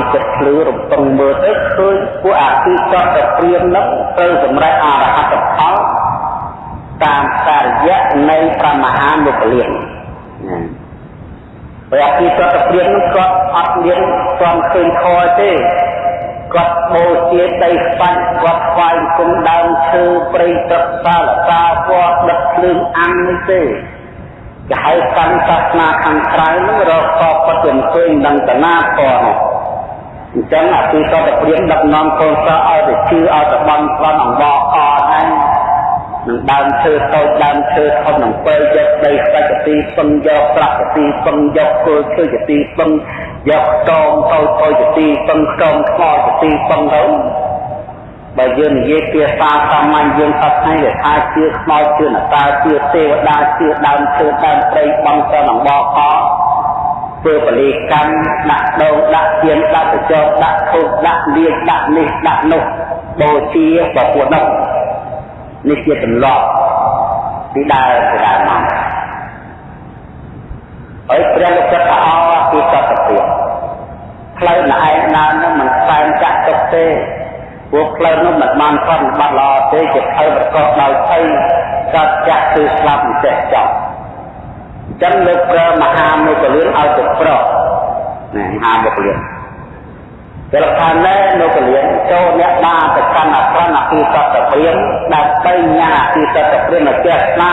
ង់សមាធិចិត្តភ្លឺរំពឹងមើលទៅឃើញពួកអាទិចតព្រាមនឹងទៅសម្រាប់អរហត្តផលតាមសារយៈនៃព្រះមហាមុគលានណាព្រះអភិសតព្រាននោះគាត់អត់មានទាន់ឃើញខទេគាត់បូជាដីស្បាច់គាត់ស្វែងគុំដើមឈើព្រៃទឹកសាលតាពណ៌ដឹកភ្លើងអាំងនេះទេគេហៅកាន់សាសនាខាងក្រៅនឹងរកកបពិតឃើញនឹងតណាពណ៌នោះ អញ្ចឹងអភិសតព្រានដឹកនាំកូនសិស្សឲ្យទៅជឿឲ្យទៅបន់ស្លន់អង្វរអហើយនឹងដើមឈើតូចដើមឈើធំនឹងពេលយកដីស្ដេចទីពឹងយកប្រាក់ទីពឹងយកគល់ឈើទីពឹងយកខ្ទមតូចតូចទីពឹងខ្ទមថ្មទីពឹងទៅបើយើងនិយាយភាសាសាមញ្ញយើងថាថ្ងៃវាថាជឿខ្មោចជឿនតាជឿទេវតាជឿដើមឈើដើមព្រៃបងសនឹងបក ធ្វើបលីកម្មដាក់ដងដាក់ទៀនដាក់បចោដាក់ធូបដាក់លៀងដាក់នេះដាក់នោះបូជាប្រពន្ធនោះនេះជាទម្លាប់ពីដើមពីដើមមកហើយព្រះលោកចិត្តថាអពីសត្វព្រាផ្លូវណែឯងដើរនោះមិនខ្សែចាក់ទុកទេពួកផ្លូវនោះមិនបានប្រតិបត្តិល្អទេជាផ្លូវប្រកបដោយភ័យកាត់ចាក់គឺស្លាប់មិនចេះចប់អញ្ចឹងលោកប្រើមហាមុគលានឲ្យទៅប្រោះណាមហាមុគលានពេលខាងនេះលោកលៀនចូលអ្នកដាទៅកាន់អក្រណអភិសតព្រាមដើម្បីញ៉ាអភិសតព្រាមឲ្យចេះខ្លា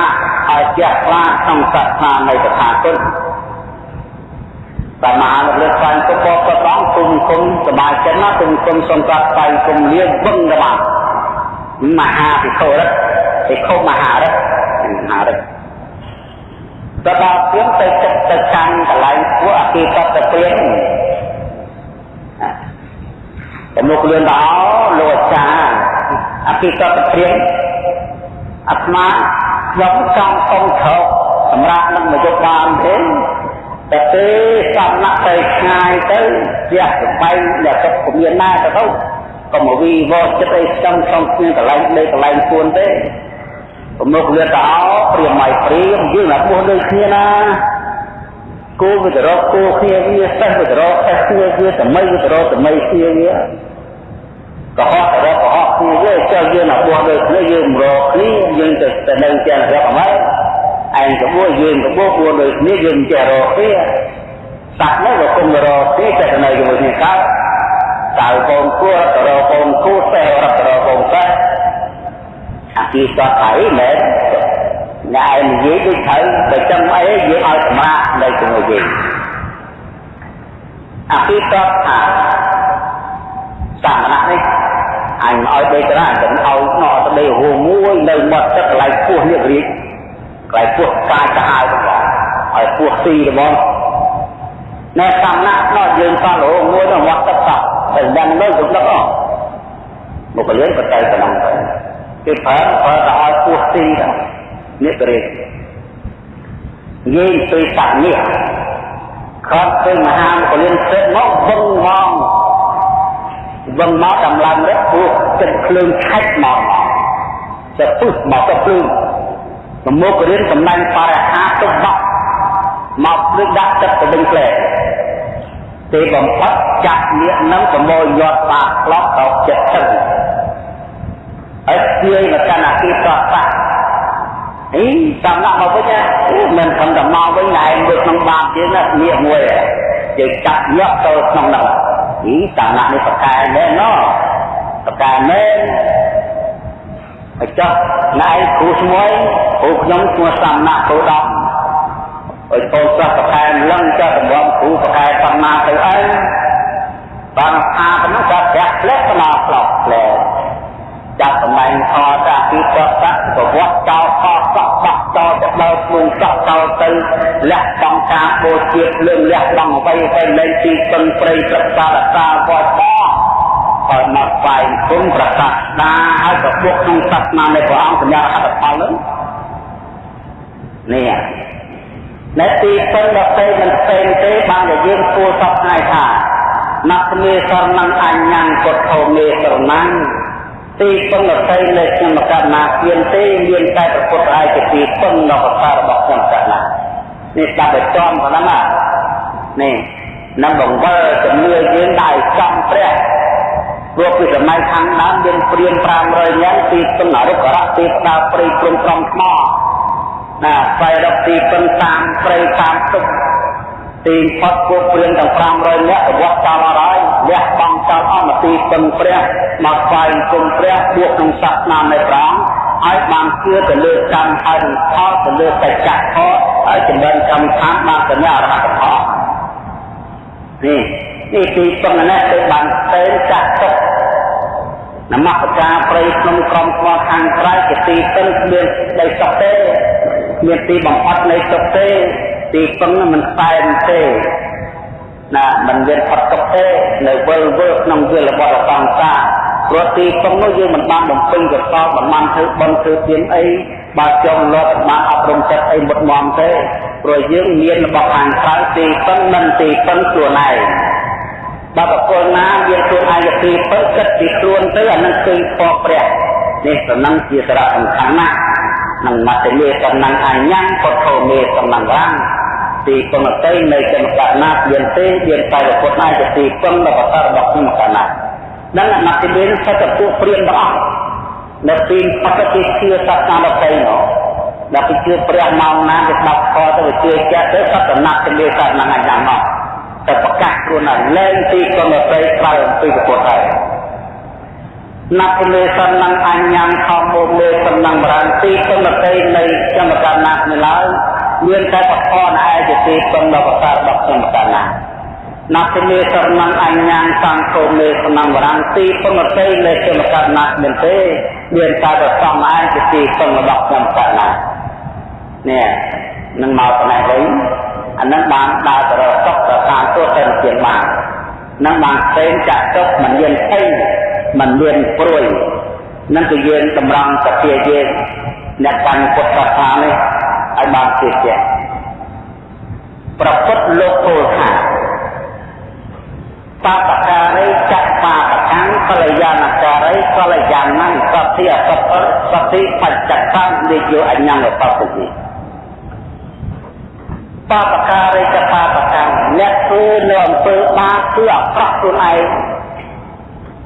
ឲ្យចេះខ្លាក្នុងសាសនានៃតថាគតប្រមាណលើស្វែងគុំបបដងគុំគុំសមាជិកណាគុំគុំសំកាត់ស្វែងគុំលៀងវឹងរបស់មហាភិក្ខុរិទ្ធភិក្ខុមហារិទ្ធមហារិទ្ធ ទៅដល់ព្រាមទៅចិត្តទៅកាន់កន្លែងពួកអភិសតព្រាមតែមកលឿនដល់លោកអាចារ្យអភិកតព្រាមអាត្មាខ្ញុំចង់កុំក្រោកសម្រាប់នឹងមកយកបានទេតែទេសំណាក់ទៅឆ្ងាយទៅជះសបែងដែលទឹកពុំមានណាទៅទៅកុំវីវចិត្តអីស្ទឹងក្នុងគ្នាកន្លែងដេកកន្លែងពួនទេ ពមុខលឿនទៅអោព្រាមមិនព្រាមយើងណាពោះដូចគ្នាណាគោវិតរកគោគ្នាវាសេះវិតរកសេះគ្នាវាតមីវិតរកតមីគ្នាវាកុហករកកុហកគ្នាវាចុះយើងណាបោះដូចគ្នាយើងរកគ្នាយើងទៅទៅនៅទាំងរកអមែឯងកបួយើងកបួបួដូចគ្នាយើងចេះរកគ្នាសត្វនោះក៏គុំរកគ្នាចេះទៅនៅជាមួយគ្នាកើតតើកូនគួរទៅរកកូនគូសេះរករកកូនសេះ អាពីសតហើយមែនអ្នកឯងនិយាយដូចត្រូវបើចាំអីយើងឲ្យសម្រាប់នៅជាមួយយើងអភិតតថាសាមណៈនេះអញឲ្យដេកតាអញទៅឲ្យណោទៅដេកហួមួយនៅមាត់ទឹកកន្លែងពោះនេះរៀងកន្លែងពោះកាយទៅហើយបងឲ្យពោះស៊ីហ្មងនៅសាមណៈណោយើងសល់ហួមួយនៅមាត់ទឹកសោះតែយ៉ាងនោះទៅដឹកអស់មកកលៀនក៏ទៅតំងទៅ គេប្រើប្រើទៅឲ្យពោះស៊ីទៅនេះក៏រៀងនិយាយពីសត្វនេះខត់ទៅមហាមកលៀនទឹកមកវឹងមកវឹងមកដំឡើងរឹកពោះចិត្តភ្លើងឆាច់មកទៅពុះមកទៅភ្លើងប្រមុខរៀនតំណែងបរិហាទុបបាក់មកដូចដាក់ទឹកទៅវិញផ្លែទេបំផុតចាក់នាគនឹងប្រមូលញាត់បាក្លោកទៅចិត្តទឹក ហើយស្ទាយមកកាន់អាគីតតៈអីតាមដាក់មកវិញណាមិនខំតែមកវិញណែមើលក្នុងបាបយើងណាងាកមួយយើងចាក់ញាក់ទៅក្នុងនោះអីតាមដាក់នេះប្រកែមែនណោះប្រកែមែនហើយចុះណែគ្រូស្មួយគ្រូខ្ញុំឈ្មោះសំណាក់គ្រូដប់អើយបងសិស្សប្រកែលឹងចុះតម្រាំគ្រូប្រកែសំណាក់ទៅអីបានអាប៉ុណ្ណឹងក៏ប្រាក់ផ្លែកណ្ដោផ្លោកផ្លែ ចាប់តំណែងអតាពីតតប្រវត្តិចោលខសក់បោះចោលទៅដល់ខ្លួនសក់ចោលទៅលះបង់ការបូជាលើងលះបង់អ្វីទៅលែងទីពឹងព្រៃប្រសារសាវត្តឲ្យមកស្វែងគុំប្រកាសដាឲ្យប្រពុកក្នុងសាសនានៃព្រះអង្គសញ្ញាហត្ថផលនឹងនេះនៅទីពឹងដល់ពេលមិនផ្សេងទេបានតែយើងគួរសពថ្ងៃថាណកមេសរណអញ្ញੰពុទ្ធោមេសរណੰ ទីពឹងអតីនៃខ្ញុំកណ្ណាគៀនទេមានតែប្រពុតឯជាទីពឹងនៅប្រសាររបស់ខ្ញុំកណ្ណានេះស្ដាប់ឲ្យចំប៉ុណ្ណឹងនេះនឹងបង្វិលជំនឿយើងដោយចំព្រះព្រោះពីសម័យខាងដើមមានព្រាម500នាក់ទីពឹងអរុករៈទីផ្ដាល់ព្រៃព្រំក្រំថ្មណាស្វែងរកទីពឹងតាមព្រៃតាមទឹក ទីផុតពួកព្រាមទាំង500នាក់ប្រវត្តិចោលអរហើយលះបង់ចោលអស់មកទីពឹងព្រះមកស្វែងគុំព្រះបួកក្នុងសាសនានៃព្រះឲ្យបានជឿទៅលើកម្មហើយផលទៅលើសច្ចៈផលហើយចម្រើនកម្មដ្ឋានបានសញ្ញាអរហត្តផលនេះនេះទីពឹងនេះគឺបានទៅចាក់ទុកនមស្ការព្រៃក្នុងក្រុមស្មោះខាងក្រៅជាទីពឹងគ្មានដីសុខទេមានទីបំផុតនៃសុខទេ ទីពឹងមិនខ្សែនទេណាមិនមានផុតទុកទេនៅវិលវិលក្នុងវិលរបស់សង្សារព្រោះទីពឹងនោះយើងមិនបានបំពេញកសលមិនបានធ្វើបុណ្យធ្វើទានអីបើចង់លត់បានអប់រំចិត្តអីមុតមមទេព្រោះយើងមានរបស់ខាងក្រៅទីពឹងមិនទីពឹងខ្លួនឯងបើបកលណាមានខ្លួនឯងជាទីពឹងគិតពីខ្លួនទៅអានឹងគឺពកព្រះនេះសំណឹងជាសារៈសំខាន់ណាស់ នឹងមតិមេសំណឹងអញ្ញំពុទ្ធោមេសំណឹងរាំងទីពឹងអតីនៃកម្មកណាមានទេមានតែពុទ្ធឯងជាទីពឹងរបស់បតររបស់កម្មកណានឹងអមតិមេសិទ្ធិពួកព្រានទាំងអស់នៅពីបកតិជាសាសនាដទៃនោះដល់ពីជឿព្រះមកណាគេបាត់ខទៅជឿចាក់ទៅសត្វណាត់ទៅសាសនាអញ្ចឹងមកតែប្រកាសខ្លួនថាលែងទីកុំប្រៃក្រៅអំពីពុទ្ធហើយ ណាប់លេសំណងអញ្ញំខំមកលេសំណងបរានទីកុំប្រៃនៃកម្មកាណាស់នេះឡើយមានតែប្រខនឯជាទីពឹងដល់ប្រសារបស់កម្មកាណាស់ណាប់លេសំណងអញ្ញំសង្ឃោលេសំណងបរានទីពឹងប្រៃនៃកម្មកាណាស់មិនទេមានតែប្រសំឯជាទីពឹងរបស់កម្មកាណាស់នេះនឹងមកប៉ុណ្ណេះវិញអានឹងបានដើរទៅរកសុខទៅតាមទស្សនជាបាននឹងបានផ្សេងចាក់ទុកមិនមានភ័យ មិនមានព្រួយនឹងគឺយើងតម្រង់សភាយើងអ្នកកាន់ពុទ្ធសាសនានេះឲ្យបានជឿជាក់ប្រពុតលោកពោលថាបបការីចក្បាបកាំងកល្យាណការីកល្យាណੰសតិអសតសតិបច្ចកੰនិយោអញ្ញងបបតិបបការិកបបកម្មអ្នកធ្វើនៅអំពើបាបគឺអាក្រក់ខ្លួនឯង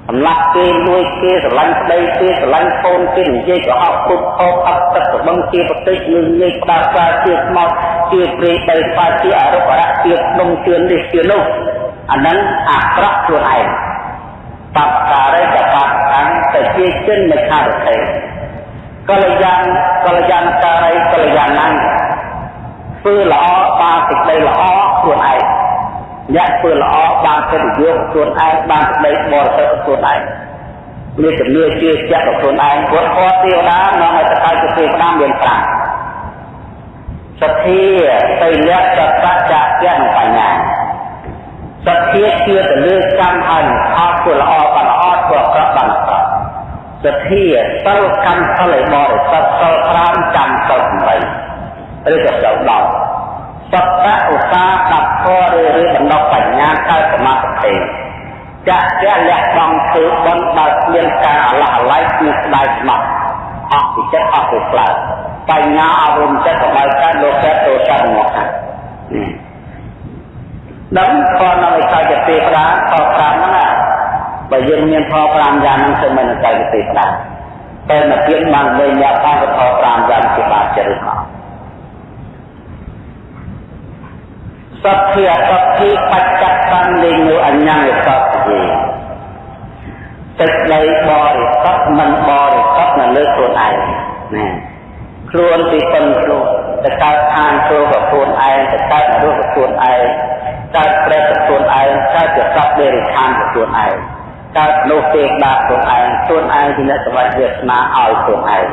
សម្លាប់គេលួចគេស្រឡាញ់ប្តីគេស្រឡាញ់កូនគេនិយាយកុហកពុតខោអត់ទឹកស្បឹងជាប្រតិចនឹងងាយផ្ដាសាជាស្មោតជាព្រៃដីស្វាជាអរុបរៈជាដុំជឿននេះជានោះអានឹងអាក្រក់ខ្លួនឯងបបការិកបបកម្មតែជាចិនមិនខារទេកល្យានកល្យានការីកល្យាណੰធ្វើល្អបានសេចក្តីល្អខ្លួនឯង អ្នកធ្វើល្អបានកិត្តិយសខ្លួនឯងបានប្តីបរិសុទ្ធខ្លួនឯងមានជំនឿជឿជាក់ខ្លួនឯងគាត់គាត់ទេវតានាំឲ្យទៅកើតជាទេវតាមានប្រាក់សទ្ធាទៅលក្ខសច្ចៈជានិងបញ្ញាសទ្ធាជឿទៅលើកម្មហើយអត់ធ្វើល្អបានល្អធ្វើអាក្រក់បានអាក្រក់សទ្ធាសិលកម្មសិលឲ្យបរិសុទ្ធសិល5កម្មសិល8ឬក៏សិល10 បត្តឧស្សាហកធរឬឬបណ្ដុះបញ្ញាកើតសមាធិទេចាក់ជាលះបង់ធ្វើបុណ្យដោយគ្មានការអឡោះអឡៃគឺស្ដាយស្មោះអស់ពីចិត្តអស់ពីផ្លូវបញ្ញាអរំចិត្តរបស់កើតលោកកើតទោសៈមកដល់ផលនៅឯកាយទេប្រាផល5ហ្នឹងណាបើយើងមានផល5យ៉ាងហ្នឹងគឺមិននៅកាយទេប្រាតែមកទៀតបានវិញយកផលផល5យ៉ាងជាបាតចិត្តរបស់ សត្វធាអសត្វធាបច្ចកតំលេងនៅអញ្ញាយសត្វធាទឹកដីបរិសុទ្ធមិនបរិសុទ្ធនៅលើខ្លួនឯងណាខ្លួនពីប៉ុនខ្លួនទៅកើតឋានព្រោះរបស់ខ្លួនឯងទៅកើតនរករបស់ខ្លួនឯងកើតព្រះរបស់ខ្លួនឯងកើតជាសត្វដេរិឆានរបស់ខ្លួនឯងកើតនោះទេបាខ្លួនឯងខ្លួនឯងជាអ្នកសម្បត្តិវាសនាឲ្យខ្លួនឯង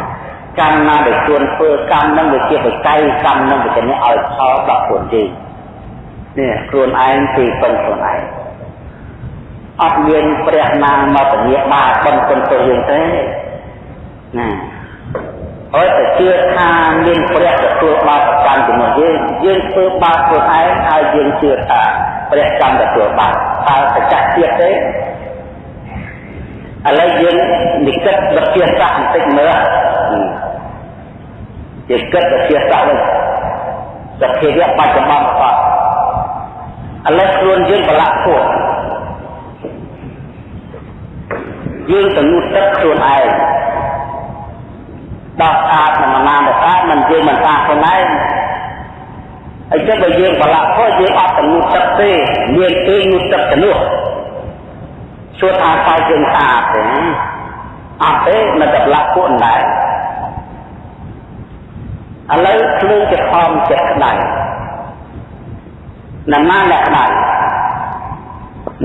កម្មណាដែលខ្លួនធ្វើកម្មនឹងវាជាបច្ច័យកម្មនឹងវាជាអ្នកឲ្យផលដល់ខ្លួនឯង នេះខ្លួនឯងទីពឹងខ្លួនឯងអត់មានព្រះណាមកពញាបាបិណ្ឌគុណទៅយើងទេណាហើយតែជឿថាមានព្រះទទួលបាបកម្មជាមួយយើងយើងធ្វើបាបខ្លួនឯងហើយយើងជឿថាព្រះកម្មទទួលបាបតើសច្ចៈទៀតទេឥឡូវយើងនិកិតវិទ្យាសាស្ត្របន្តិចមើលជាគិតវិទ្យាសាស្ត្រវិញសភាវៈបច្ចុប្បន្នរបស់ ឥឡូវខ្លួនយើងប្រឡាក់ពួកយើងទៅងូតទឹកខ្លួនឯងដោះស្អាតមិនណានតែមិនយើងមិនស្អាតខ្លួនឯងហើយចុះបើយើងប្រឡាក់ខុសយើងអត់ទៅងូតទឹកទេមានទេងូតទឹកទៅនោះសួរថាតើយើងស្អាតទេអត់ទេនៅតែប្រឡាក់ពួកដែរឥឡូវភ្លើងជាខំចិត្តក្តៅណាស់ណាអ្នកក្តៅ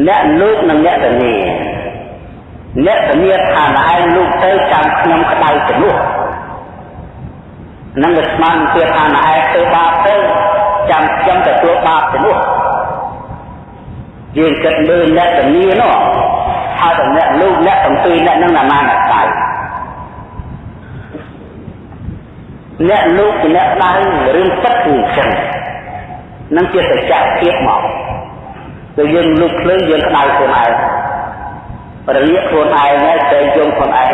អ្នកលោកនិងអ្នកធានាអ្នកធានាថាឯងលោកទៅចាំខ្ញុំក្តៅទៅនោះនឹងវាស្មានទៀតថាឯងទៅបាបទៅចាំខ្ញុំទទួលបាបទៅនោះយើងគិតមើលអ្នកធានានោះហើយតែអ្នកលោកអ្នកទាំងពីរអ្នកនឹងណាស់ណាអ្នកក្តៅអ្នកលោកជាអ្នកដៅរឿងទឹកគឺអញ្ចឹង នឹងជាសច្ចភាពមកទៅយើងលុបភ្លើងយើងក្តៅខ្លួនឯងរលាកខ្លួនឯងហើយទៅយំខ្លួនឯង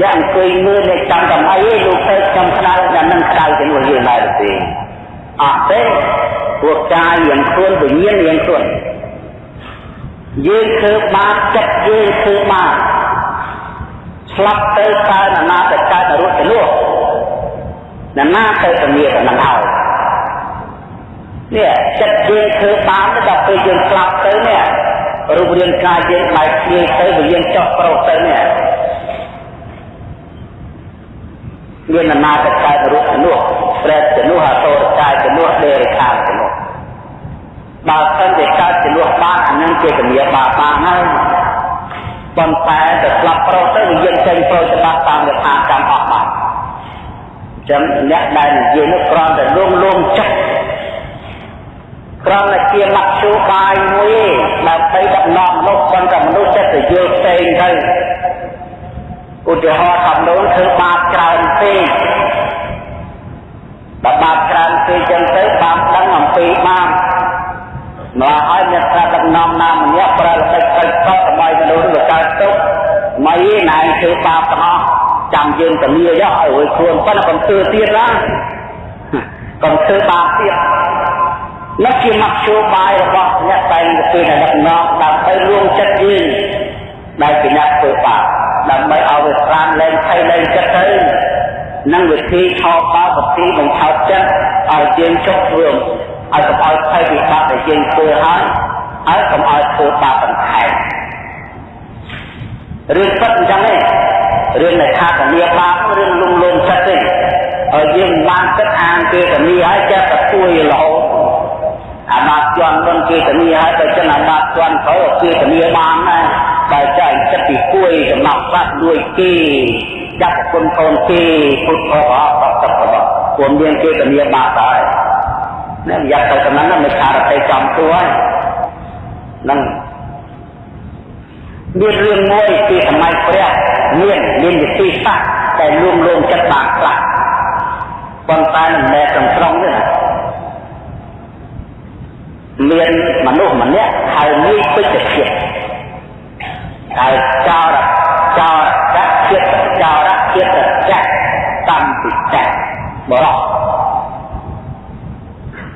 អ្នកអង្គុយមើលអ្នកចាំតាមអីលោកទៅខ្ញុំក្តៅតែនឹងក្តៅជាមួយយើងដែរទេអត់ទេពួកកាយយ៉ាងខ្លួនវិញ្ញាណយ៉ាងខ្លួនយើងធ្វើបាបចិត្តយើងធ្វើបាបស្លាប់ទៅកើតអាណាតកើតរត់ទៅនោះណាណាទៅពលាទៅនឹងហើយ នេះចិត្តយើងធ្វើបានដល់ពេលយើងស្លាប់ទៅនេះរូបរាងកាយយើងបែកគ្នាទៅវាយើងចោះប្រុសទៅនេះមានណានាទៅកើតរូបជំនួសប្រែជំនួសអតរកាយជំនួសដេរខាជំនួសបើសិនជាកើតជំនួសបានអានឹងជាគំនាបាបានហើយប៉ុន្តែទៅស្លាប់ប្រុសទៅវាយើងចេញប្រុសច្បាប់តាមយថាកម្មអស់បានចឹងអ្នកដែលនិយាយនោះគ្រាន់តែលងលងចិត្ត គ្រាន់តែជាមធ្យោបាយមួយដើម្បីដឹកនាំមនុស្សប៉ុន្តែមនុស្សចិត្តទៅយល់ផ្សេងទៅឧទាហរណ៍ថាមនុស្សធ្វើបាបច្រើនពេកបើបាបច្រើនពេកចឹងទៅបាបដឹងអំពីបាបមកឲ្យអ្នកថាដឹកនាំណាម្នាក់ប្រើល្បិចកិច្ចកកដើម្បីមនុស្សវាកើតទុកមិនឯងធ្វើបាបទាំងអស់ចាំយើងទៅលាយកឲ្យរួចខ្លួនប៉ុន្តែកុំធ្វើទៀតណាកុំធ្វើបាបទៀត នេះជាមធ្យោបាយរបស់អ្នកតែងទៅពេលដឹកនាំដើម្បីលួងចិត្តយើងដែលជាអ្នកធ្វើបាបដើម្បីឲ្យវាស្រានលែងថៃលែងចិត្តទៅនឹងវិធីឆោបបោវិធីបញ្ឆោតចិត្តឲ្យយើងចុះធ្វើឲ្យកុំឲ្យថៃវិបត្តិដែលយើងធ្វើហើយហើយកុំឲ្យធ្វើបាបបន្ថែមរឿងពិតអញ្ចឹងទេរឿងនៃខាតនីបាបរឿងលំលងចិត្តទេហើយយើងបានគិតអានគេតនីហើយចេះតែពួយរហូត អាបាតជន់មិនគេតនីហើយទៅចឹងអាបាតជន់ក្រោយគេតនីបានដែរបើចែកចិត្តពីពួយសំណប់បាត់លួចគេចាប់គុណកូនគេពុទ្ធអបអបតបពុំមានគេតនីបាបដែរនេះយ៉ាប់ទៅតំណឹងមិនខារតែចំទួហើយនឹងមានរឿងមួយពីសម័យព្រះមានមានវិធីសាស្ត្រតែលួងលោមចិត្តបានខ្លះប៉ុន្តែមិនមែនត្រង់ត្រង់ទេណា មានមនុស្សម្នាក់ហៅងាយពេជ្រជាតិហើយចោរចោរជាតិចោរជាតិចាក់តាមពិចាបរោះ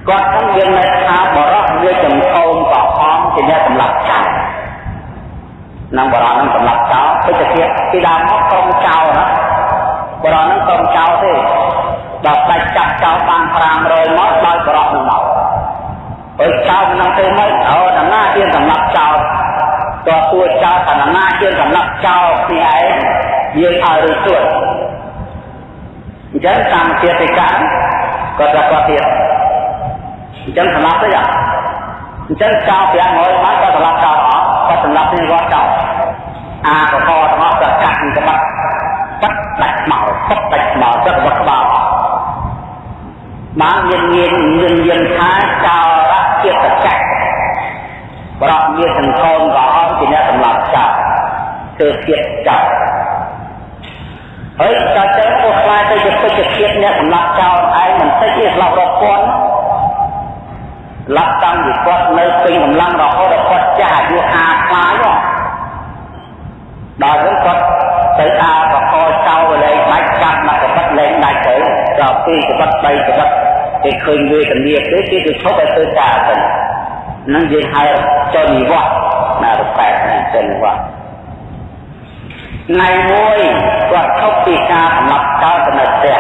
គាត់នឹងយើងនៅថាបរោះវាចំកោមប្រអមជាអ្នកសម្លាប់ចោលនឹងបរោះនឹងសម្លាប់ចោលពេជ្រជាតិពីដើមមកក្រុមចោលណាបរោះនឹងក្រុមចោលទេដល់ដាច់ចាប់ចោលបាន500មកដោយបរោះនឹងមក ហើយចោលនឹងទៅមកអូដល់ណាជាសម្លាប់ចោលតើទួចោលថាណាជាសម្លាប់ចោលគ្នាឯងយើងឲ្យរួចទួអញ្ចឹងតាមជាតិកាក៏ថាគាត់ទៀតអញ្ចឹងសម្លាប់ទៅយ៉ាងអញ្ចឹងចោល500បានក៏សម្លាប់ចោលអស់គាត់សម្លាប់នេះគាត់ចោលអាកកទាំងអស់ក៏កាត់ក្បាត់បាត់ដាច់មកបាត់ដាច់មកទឹករបស់ក្បាលបានមានមានមានមានថាចោរៈ ចិត្តចក្រប្រកមានសង្ឃមក៏អត់ជាអ្នកសម្លាប់ចោលធ្វើជាតិចោលហើយចោលទៅពោះខ្លាចទៅជាពេជ្រជាតិអ្នកសម្លាប់ចោលឯងមិនតិចទេស្លាប់រាប់ពាន់ឡាប់តាំងពីគាត់នៅពេញកម្លាំងរហូតដល់គាត់ចាស់អាយុ50ខ្លាយដល់ហ្នឹងគាត់ទៅអាបកចោលលែងដាច់ចាប់មកកបិតលែងដាច់ទៅដល់ពីកបិត3កបិត គេឃើញវេទនាទេគេទៅឈប់ឲ្យធ្វើការទៅនឹងយើងហៅចុះនិវត្តន៍ណារប៉ែតណាចុះនិវត្តន៍ថ្ងៃមួយគាត់ឈប់ពីការសម្លាប់ចោលទៅនៅផ្ទះ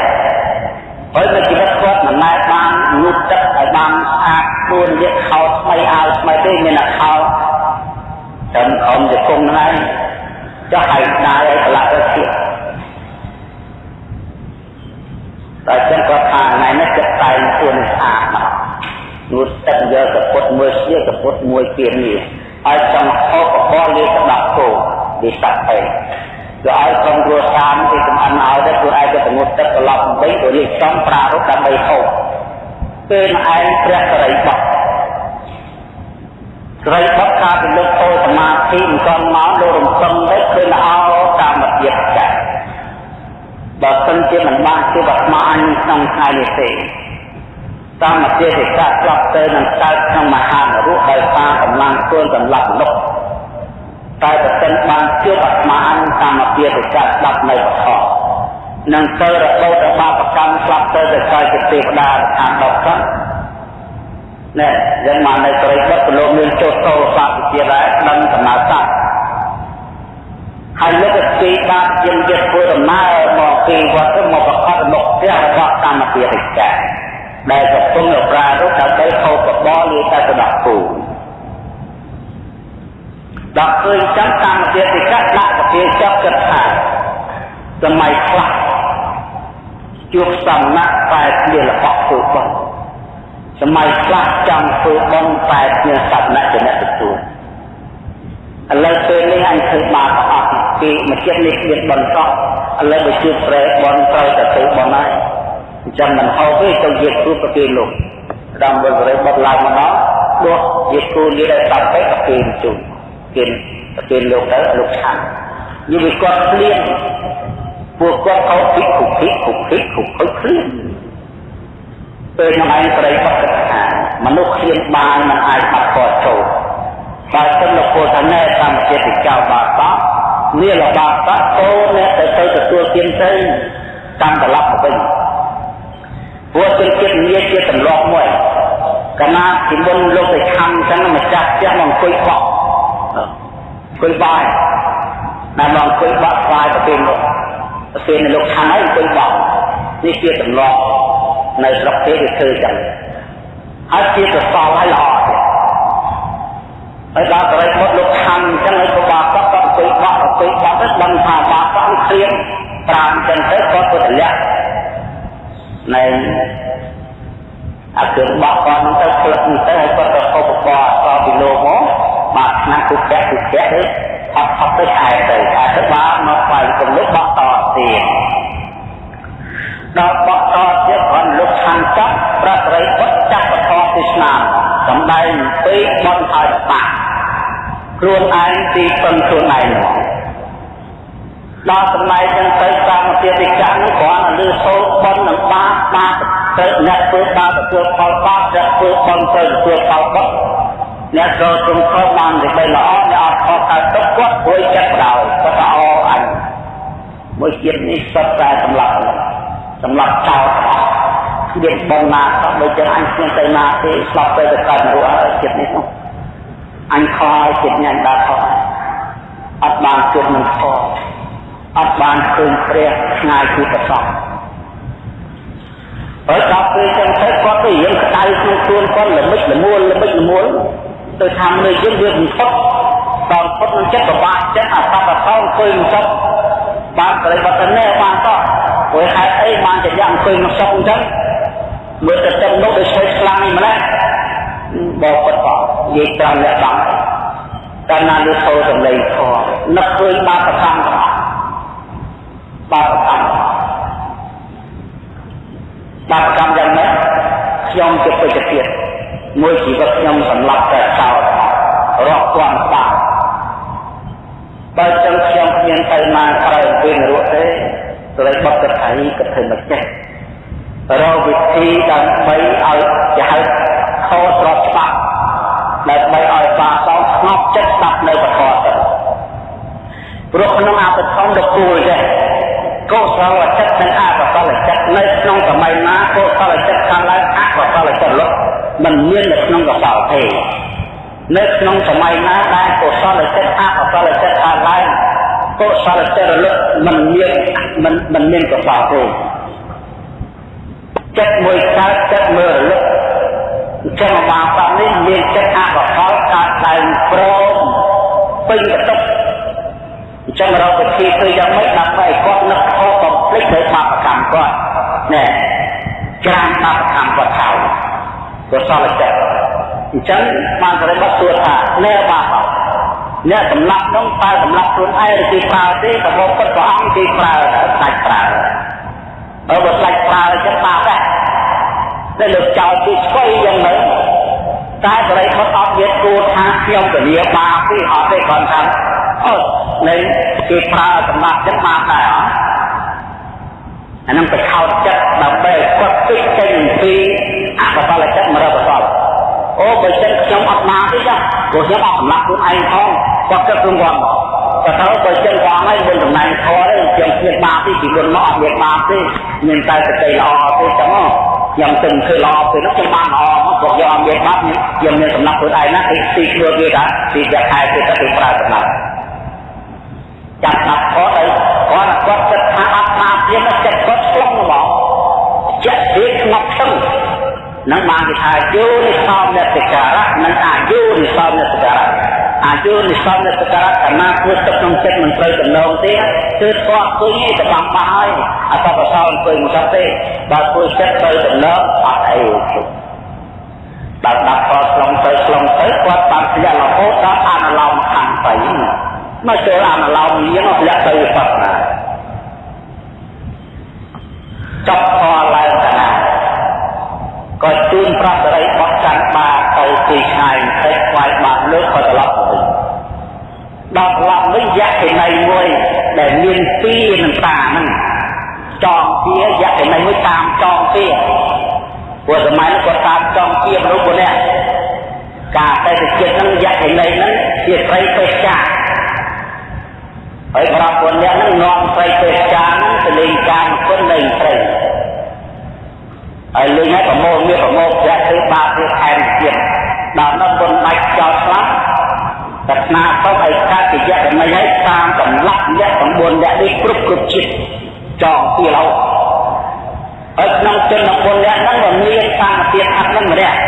ហើយនៅជីវិតគាត់មិនដែលបានងូតទឹកឲ្យបានស្អាតខ្លួនយកខោថ្មីអាវថ្មីទេមានតែខោត្រឹមខំទៅគុំហ្នឹងចុះឲ្យដើរឲ្យប្រឡាក់ទៅទៀត តែចឹងគាត់ថាថ្ងៃនេះចិត្តតែងខ្លួនស្អាតមកងូតទឹកយកកពុតមួយជាកពុតមួយទៀតនេះហើយចង់ហូបបបរលាស្ដាប់គោវិស័យទៅឲ្យក្រុមគ្រួសារគេចំអិនឲ្យទៅខ្លួនឯងទៅងូតទឹកត្រឡប់វិញទៅរៀបចំប្រារព្ធដើម្បីហូបពេលឯងព្រះសរិបុត្រសរិបុត្រថាពីលោកចូលសមាធិមិនទាន់មកលោករំពឹងទៅឃើញល្អតាមទៀតចា បើសិនជាមិនបានជួបអាត្មាអញក្នុងថ្ងៃនេះទេតាមជាទេកៈស្លាប់ទៅនឹងកើតក្នុងមហានរកដោយសារកម្លាំងខ្លួនសម្លាប់មនុស្សតែប្រសិនបានជួបអាត្មាអញតាមជាទេកៈស្លាប់នៅបខនឹងទៅរបូតបាបកម្មស្លាប់ទៅទៅកាយជាទេវតាខាងដប់ចឹងណែយ៉ាងមកនៅក្រីបិទប្រឡូកមានចុះតោសាវិជាដែរដឹងដំណើរសាស្ត្រ ហើយលោកទីបាបជាយិតធ្វើដំណើរមកពីវត្តមកប្រកាសមកផ្ទះរបស់កម្មពារិកាដែលកំពុងប្រារព្ធដើម្បីហូបបបរលាតែស្ដាប់គូដល់ឃើញចឹងកម្មពារិកាដាក់ប្រទាចាប់គិតថាសម័យខ្លះជួបសំណាក់តែជារបស់ធ្វើបន់សម័យខ្លះចង់ធ្វើបន់តែជាសំណាក់ចំណេះទទួលឥឡូវពេលនេះអញធ្វើបាបអស់ ពីមួយចិត្តនេះមានបន់សោះឥឡូវបើជួបប្រែបន់ត្រូវតែធ្វើបន់ហើយអញ្ចឹងមិនហៅទេទៅយកគ្រូប្រគេលោកដើមវិលរៃបត់ឡើងមកដល់ដួសយកគ្រូនេះឲ្យតាប់ទៅប្រគេជូនគេប្រគេលោកទៅលោកឆាន់យូរវាគាត់ភ្លៀងពួកគាត់ខោភិកគុភិកគុភិកគុភិកគ្លៀនពេលខ្ញុំឯងប្រិយបត្តិថាមនុស្សឃ្លានបានមិនអាចបាត់គាត់ចូលបើសិនលោកពលថាណែតាមចិត្តចៅបាបត នេះលបាបតអូអ្នកទៅទៅទទួលទានទៅតាមត្រឡប់មកវិញព្រោះជាចិត្តងារជាទម្លាប់មួយកាលណាពីមុនលោកទៅខំចឹងម្ចាស់ផ្ទះមកអង្គុយបោះអង្គុយបាយណាមកអង្គុយបាក់ស្វាយទៅពេលនោះពេលលោកខំហើយអង្គុយបោះនេះជាទម្លាប់នៅស្រុកទេគេធ្វើចឹងហើយជាសសល់ហើយល្អទៀតហើយដល់បរិមុតលោកខំចឹងហើយក៏បាក់ ក៏អង្គុយបោះអង្គុយបោះទៅដឹងថាបាក់ក៏គ្រៀងប្រាំចឹងទៅក៏ទៅតម្លាក់នៅអាគ្រឿងបោះគាត់នឹងទៅផ្លឹកនេះទៅហើយគាត់ទៅឧបករណ៍អសពីលោកមកបាទឆ្នាំគុកែគុកែទៅអត់អត់ទៅខែទៅខែទៅបាទមកស្វែងគំនិតបោះតទៀតដល់បោះតទៀតគាត់លុកខាងចាប់ប្រសរិបុត្រចាប់បថទេសនាសំដែងពេកបន់ហើយបាក់ ខ្លួនឯងទីពឹងខ្លួនឯងមកដល់សម័យចឹងទៅតាមពាតិកៈនោះគ្រាន់តែលឺសូរបន់នឹងបាបបាបទៅអ្នកធ្វើបាបទទួលផលបាបអ្នកធ្វើបន់ទៅទទួលផលបាបអ្នកចូលទ្រង់ខុសបានតែបីល្អអ្នកអត់ខុសតែទុកគាត់ព្រួយចិត្តដោយគាត់ថាអូអញមួយជាតិនេះសុទ្ធតែសម្លាប់សម្លាប់ចោលមានបងណាសោះដូចចឹងអញគ្មានទៅណាទេស្លាប់ទៅទៅកើតនរកហើយចិត្តនេះនោះ អញខោឲ្យចិត្តញ៉ាំដល់ខោអត់បានជួបនឹងខោអត់បានឃើញព្រះឆ្ងាយពីប្រសពហើយដល់ពេលចឹងទៅគាត់ទៅរៀងក្តៅក្នុងខ្លួនគាត់ល្មិចល្មួលល្មិចល្មួលទៅថានៅយើងវាមិនផុតដល់ផុតនឹងចិត្តប្របាក់ចិត្តអាសត្វអសងឃើញមិនចប់បានបរិបត្តិណែបានតោះព្រោះហេតុអីបានជាយ៉ាងឃើញមកសក់អញ្ចឹងមើលទៅទឹកនោះដូចស្វ័យខ្លាំងនេះម្ល៉េះ បបពិតបនិយាយតាមអ្នកបាំងកាលណាលើចូលសម្លេងខនឹកឃើញបាបកម្មទាំងអស់បាបកម្មបាបកម្មយ៉ាងម៉េចខ្ញុំជាពេជ្រទៀតមួយជីវិតខ្ញុំសម្លាប់តែចោលរកគន់បាបបើចឹងខ្ញុំគ្មានទៅណាក្រៅពីនរកទេត្រូវបត់កថាយកថាមិនចេះរកវិធីដើម្បីឲ្យជាហៅ ខុសស្របច្បាប់ដើម្បីឲ្យបាសងស្ងប់ចិត្តស្ដាប់នៅបទទៅព្រោះក្នុងអបធម្មដ៏គួរចេះកុសលចិត្តនិងអកុសលចិត្តនៅក្នុងសម័យណាកុសលចិត្តខាងឡើងអកុសលចិត្តលុបមិនមាននៅក្នុងកសលទេនៅក្នុងសម័យណាដែលកុសលចិត្តអកុសលចិត្តខាងឡើងកុសលចិត្តរលឹកមិនមានមិនមិនមានកុសលទេចិត្តមួយកើតចិត្តមើលរលឹកអញ្ចឹងបាបនេះមានចិត្តអកុសលកើតដើមព្រមពេញកតុកអញ្ចឹងរកវិធីធ្វើយ៉ាងម៉េចដើម្បីឲ្យគាត់នឹកខុសបំភ្លេចដោយបាបកម្មគាត់ណែច្រានបាបកម្មគាត់ថោកុសលចិត្តអញ្ចឹងបានបរិបត្តិសួរថាណែបាបអ្នកសម្លាប់នោះតើសម្លាប់ខ្លួនឯងឬគេប្រើទេក៏មកពិតព្រះអង្គគេប្រើដាច់ប្រើបើបើដាច់ប្រើចិត្តបាបដែរ តែលើចោលពីស្គីយ៉ាងម៉េចតែបរិបត្តិអត់មានគួរថាខ្ញុំពលាបាបទេអត់ទេគាត់ថាអត់នៃគេប្រើសម្រាប់ចិត្តបាបដែរអត់អានឹងទៅខោតចិត្តដើម្បីគាត់គិតចេញពីអកុសលចិត្តមរកុសលអូបើចិត្តខ្ញុំអត់បានទេចាព្រោះខ្ញុំអត់សម្លាប់ខ្លួនឯងផងគាត់គិតខ្លួនគាត់មកក៏ទៅបើចិត្តគាត់ហើយមិនតំណែងធေါ်ទេខ្ញុំគ្មានបាបទេពីមុនមកអត់មានបាបទេមានតែសតិល្អទេចឹងមក ខ្ញុំទិញធ្វើល្អពេលនោះខ្ញុំបានល្អមកព្រោះយកអត់មានបាបខ្ញុំមានសម្លាប់ខ្លួនឯងណាទីទីខ្លួនវាថាទីតែខែទៅទៅប្រើសម្លាប់ចាប់ដាក់គាត់ទៅគាត់គាត់គិតថាអត់បាបទៀតចិត្តគាត់ឆ្លងហ្មងចិត្តវាស្ងប់ស្ងនឹងបានគេថាយោនិសោមនតិការៈនិងអាយុនិសោមនតិការៈ អាយុនិសោមនតិការៈកាលណាធ្វើទឹកក្នុងចិត្តមិនត្រូវដំណងទេគឺស្គាល់ឃើញឯតបាំបាហើយអតបសោអង្គុយមិនសោះទេបើធ្វើចិត្តត្រូវដំណងអត់អីបើដាក់គាត់ឆ្លងទៅឆ្លងទៅគាត់បានធ្លាក់រហូតដល់អនុឡោមខណ្ឌទៅមកចូលអនុឡោមលៀងធ្លាក់ទៅវិបត្តិណាចប់ផលឡើងកណា ក៏ជូនប្រសរីបោះកាន់បាទៅទីឆ្ងាយបន្តិចខ្វាយបាត់លើក៏ត្រឡប់ទៅវិញដល់ត្រឡប់វិញយៈកេណីមួយដែលមានពីនឹងតាហ្នឹងចងជាយៈកេណីមួយតាមចងពីព្រោះសម័យនោះគាត់តាមចងជាមនុស្សមួយនេះការតែទៅចិត្តហ្នឹងយៈកេណីហ្នឹងជាស្រីពេទ្យាហើយប្រាប់ពលអ្នកហ្នឹងនាំស្រីពេទ្យាហ្នឹងទៅលេងការគុណនៃស្រី ហើយលេងឲ្យប្រមូលមានប្រមូលប្រាក់ធ្វើបាបធ្វើខែមទៀតដល់នោះបុណ្យបាច់ចោលខ្លះតែស្នាទៅឲ្យកាត់ជាយៈកមិញឲ្យតាមកម្លាក់យៈ9យៈនេះគ្រប់គ្រប់ជាតិចងពីឡោហើយក្នុងជន9យៈហ្នឹងក៏មានតាមទៀតអត់ហ្នឹងម្នាក់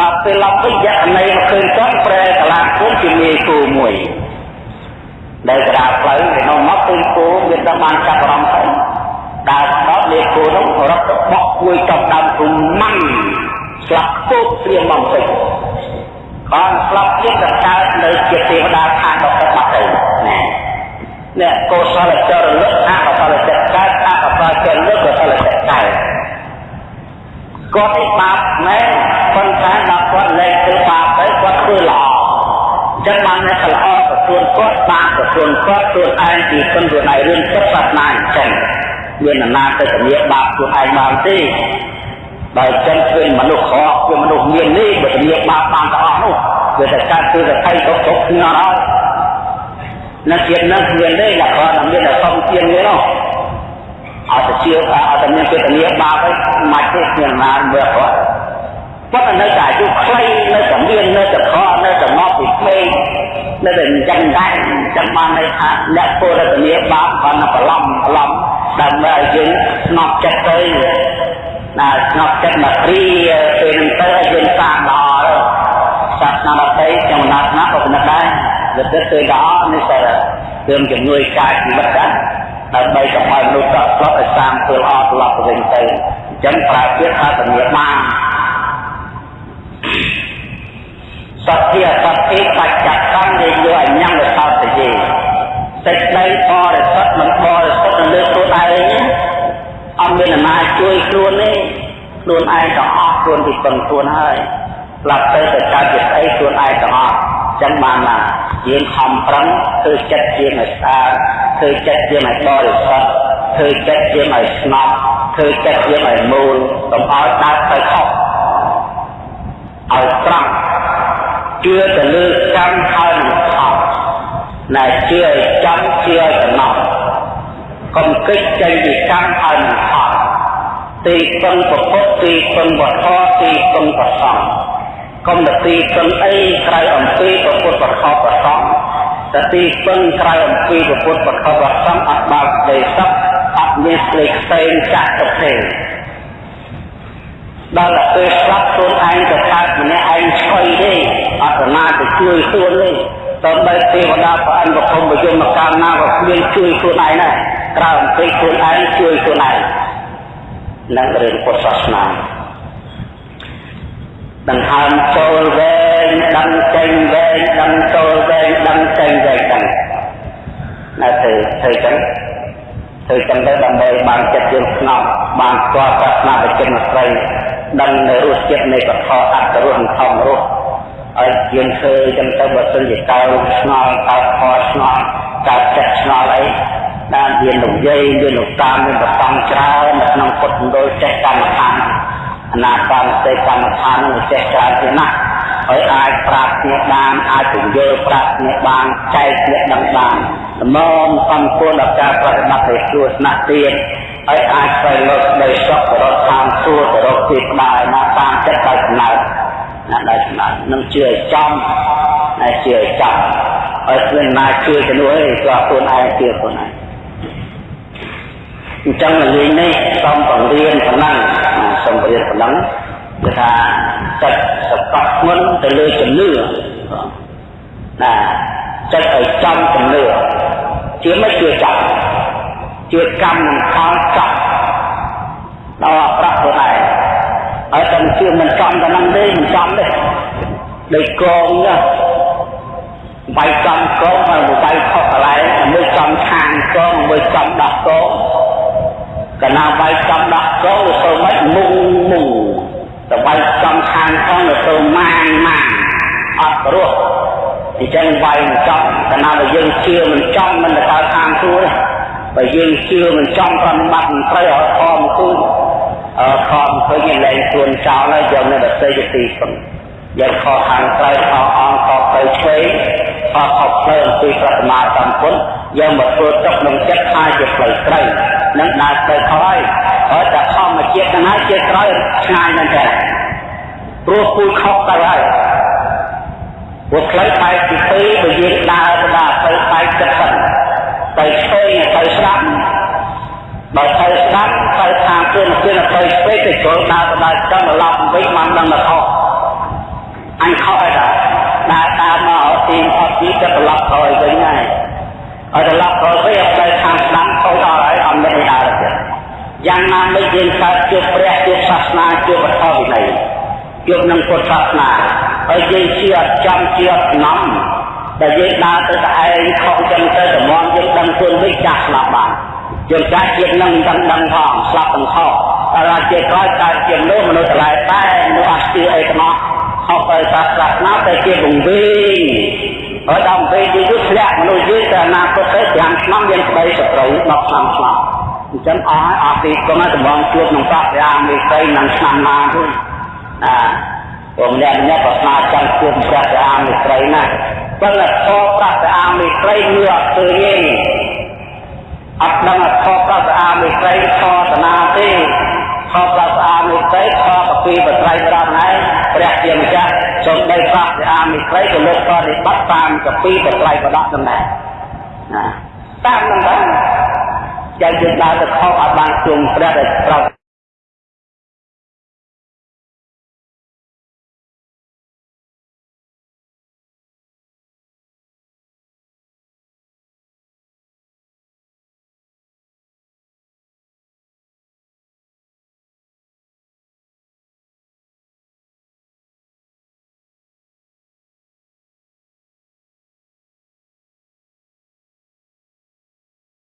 ដល់ពេលឡប់វិញយៈកមិញមកឃើញគាត់ប្រែកលាគុំជាមេគូមួយដែលក្រាផ្លូវក្នុងមកឃើញគោមានដល់បានចាប់អារម្មណ៍ទៅ ដើរដល់លេគោនោះរត់ទៅបោះគួយចំដើមគុំម៉ាំងស្លាប់ពោកព្រាមមកពេញបានស្លាប់ទៀតក៏កើតនៅជាទេវតាខាងដល់ទឹកបាត់ទៅណែនេះកុសលចរលឹកអកុសលចិត្តកើតអកុសលចិត្តលឹកកុសលចិត្តកើតគាត់ឯបាបមែនប៉ុន្តែដល់គាត់លែងធ្វើបាបទៅគាត់ធ្វើល្អចឹងបានតែល្អប្រទួនគាត់បាបប្រទួនគាត់ខ្លួនឯងពីគុណខ្លួនឯងរឿងចិត្តសាសនាអញ្ចឹង មានអំណាចទៅជំនាញបាបខ្លួនឯងបានទេបើចឹងធ្វើមនុស្សខកគឺមនុស្សមាននេះបើជំនាញបាបបានទាំងអស់នោះវាតែកើតគឺតែថៃគ្រប់គ្រប់គ្នាអត់នៅជាតិនឹងមានទេលក្ខណៈមានតែសំជាងនេះនោះអត់ទៅជឿថាអត់តែមានចេតនាបាបឯងមិនទេមានអំណាចមើលគាត់ប៉ុន្តែនៅតែអាយុខ្លីនៅតែមាននៅតែខកនៅតែមកពីក្មេងនៅតែអញ្ចឹងដែរចាំបានន័យថាអ្នកពលរដ្ឋនីបាបគាត់នៅប្រឡំប្រឡំ ដើម្បីឲ្យយើងស្ងប់ចិត្តទៅណាស្ងប់ចិត្តមកព្រាពេលនឹងទៅឲ្យយើងសាងល្អសាសនាដទៃចំណាត់ណាក៏ប៉ុណ្ណឹងដែរវាទៅទៅល្អនេះតែរឿងជំនួយកាយជីវិតដែរដើម្បីកុំឲ្យមនុស្សតក់ស្លុតឲ្យសាងធ្វើល្អត្រឡប់ទៅវិញទៅអញ្ចឹងប្រើពាក្យថាជំនាញបានសត្យាសត្យបច្ចៈក មានអាណាជួយខ្លួនទេខ្លួនឯងក៏អស់ខ្លួនពីពឹងខ្លួនហើយស្លាប់ទៅទៅកើតជាស្អីខ្លួនឯងក៏អស់ចឹងបានណាយើងខំប្រឹងធ្វើចិត្តជាឲ្យស្អាតធ្វើចិត្តជាឲ្យបរិសុទ្ធធ្វើចិត្តជាឲ្យស្ងប់ធ្វើចិត្តជាឲ្យមូលកុំឲ្យដើរទៅខុសឲ្យត្រង់ជឿទៅលើកម្មហើយនឹងខុសណែជឿឲ្យចំជឿឲ្យតំណត់កុំគិតចេញពីកម្មហើយនឹងខុស ទីពឹងប្រពុតទីពឹងវត្ថុទីពឹងប្រសងកុំទៅទីពឹងអីក្រៅអំពីប្រពុតប្រខប្រសងតទីពឹងក្រៅអំពីពុទ្ធបខវសង្ឃអត់បើកដីសពអត់មានស្លេកផ្សេងចាក់ទៅទេដល់តែពេលស្លាប់ខ្លួនឯងទៅកើតម្នាក់ឯងឆ្កុយទេអត់ណាទៅជួយខ្លួនទេតើបីទេវតាព្រះអង្គបឋមបយមកាលណាក៏គ្មានជួយខ្លួនឯងដែរក្រៅអំពីខ្លួនឯងជួយខ្លួនឯង នឹងរឿងពុទ្ធសាសនាដង្ហើមចូលវែងដឹងចេញវែងដឹងចូលវែងដឹងចេញវែងដឹងណាទៅធ្វើចឹងធ្វើចឹងទៅដើម្បីបានចិត្តយើងស្ងប់បានស្គាល់សាសនាបច្ចិនស្រីដឹងនៅរសជាតិនៃពធអត្តរសធម្មរសឲ្យយើងធ្វើចឹងទៅបើសិនជាកើស្ងល់កើខស្ងល់កើចិត្តស្ងល់អី បានមានលោកយាយមានលោកតាមមានប្រសំច្រើននៅក្នុងពុទ្ធមណ្ឌលចេះកម្មដ្ឋានអនាបានសេកម្មដ្ឋាននឹងចេះច្រើនជាងណាស់ហើយអាចប្រាប់គ្នាបានអាចពន្យល់ប្រាប់គ្នាបានចែកគ្នាដឹងបានល្មមសំគួរដល់ការប្រតិបត្តិឲ្យស្រួលស្នាក់ទៀតហើយអាចស្វែងរកដីសុខទៅរកឋានសួគ៌ទៅរកទីក្បាលណាតាមចិត្តដោយកំណើតណាដោយកំណើតនឹងជឿឲ្យចំហើយជឿឲ្យចំហើយគ្មានណាជឿទៅនោះទេក៏ខ្លួនឯងជឿខ្លួនឯង អញ្ចឹងលេងនេះសូមបង្រៀនប៉ុណ្ណឹងសូមបង្រៀនប៉ុណ្ណឹងគឺថាចិត្តសកត់ធ្ងន់ទៅលើជំនឿណាចិត្តឲ្យចំជំនឿជាមិនជឿចំជឿកម្មនឹងផលចំដល់អប្រខ្លួនឯងហើយតែជឿមិនចំតែនឹងទេមិនចំទេដូចកងណាបាយចំកងហើយបាយខុសកន្លែងមួយចំខាងកងមួយចំដោះកង កណាបាយចំដោះកងទៅមិនមុងមុងទៅបាយចំខាងកងទៅម៉ាងម៉ាងអត់រស់អញ្ចឹងវាយមិនចំកណាបើយើងជឿមិនចំមិនទៅកើតខាងសួរបើយើងជឿមិនចំប្រតិបត្តិមិនត្រូវឲ្យខំគូអឺខំឃើញលែងខ្លួនចោលហើយយកនៅដតីជាទីពឹង យកខខាងត្រូវខអងខទៅឆ្វេងខខផ្លូវអំពីប្រតិមាសម្ពុទ្ធយកមកធ្វើទុកក្នុងចិត្តថាជាផ្លូវត្រូវនឹងដើរទៅខហើយហើយតែធម្មជាតិហ្នឹងហើយជាត្រូវឆ្ងាយមែនទេព្រោះពូជខុសទៅហើយព្រោះផ្លូវបែកទីពីរបើយើងដើរទៅដល់ទៅបែកចិត្តទៅទៅឆ្វេងទៅស្ដាប់បើទៅស្ដាប់ទៅខាងគឺមកគឺទៅឆ្វេងទៅចូលដើរទៅដល់ចង់ឡប់វិញបានដឹងថាខុស អញខុសហើយតាដើរតាមមកទីអត់ទីទៅត្រឡប់ក្រោយវិញហើយឲ្យត្រឡប់ក្រោយវិញឲ្យទៅខាងស្ដាំខុសដល់ហើយអត់មានដើរទៀតយ៉ាងណាមិញយើងកើតជួបព្រះជួបសាសនាជួបវត្ថុវិន័យជួបនឹងពុទ្ធសាសនាហើយយើងជាអត់ចំជាអត់ណំតែយើងដើរទៅតែឯងខំចឹងទៅតម្រាំយើងដឹងខ្លួនវិញចាស់ស្លាប់បានយើងចាស់ជាតិនឹងដឹងដឹងផងស្លាប់ទាំងខុសតែជាក្រោយកើតជាមនុស្សមនុស្សឆ្លែតែមនុស្សអត់ជឿអីទាំងអស់ ខុសទៅសាសនាទៅជាបង្វិញហើយដល់ពេលយូរយូរធ្លាក់មនុស្សយើងទៅអនាគតទៅ5ឆ្នាំយើងស្ដីសត្រូវ10ឆ្នាំឆ្លងអញ្ចឹងអស់ហើយអស់ពីគង់តំងជួបក្នុងប្រាក់អាមេរិកនឹងឆ្នាំណាទៅណាព្រោះម្នាក់ម្នាក់ក៏ស្នើចង់ជួបព្រះសាអាមេត្រីណាប៉ុន្តែខព្រះសាអាមេត្រីលឺអត់ឃើញទេអត់ដឹងខព្រះសាអាមេត្រីខតនាទេ ខព្រះសាអាមេត្រីខកពីបត្រៃប្រណឯងព្រះជាម្ចាស់សូមបីព្រះសាអាមេត្រីក៏លោកបរិបត្តិតាមកពីបត្រៃបដកដំណែណាតាមនឹងដែរចាំយើងដើរទៅខកអត់បានជួងព្រះដែលត្រូវ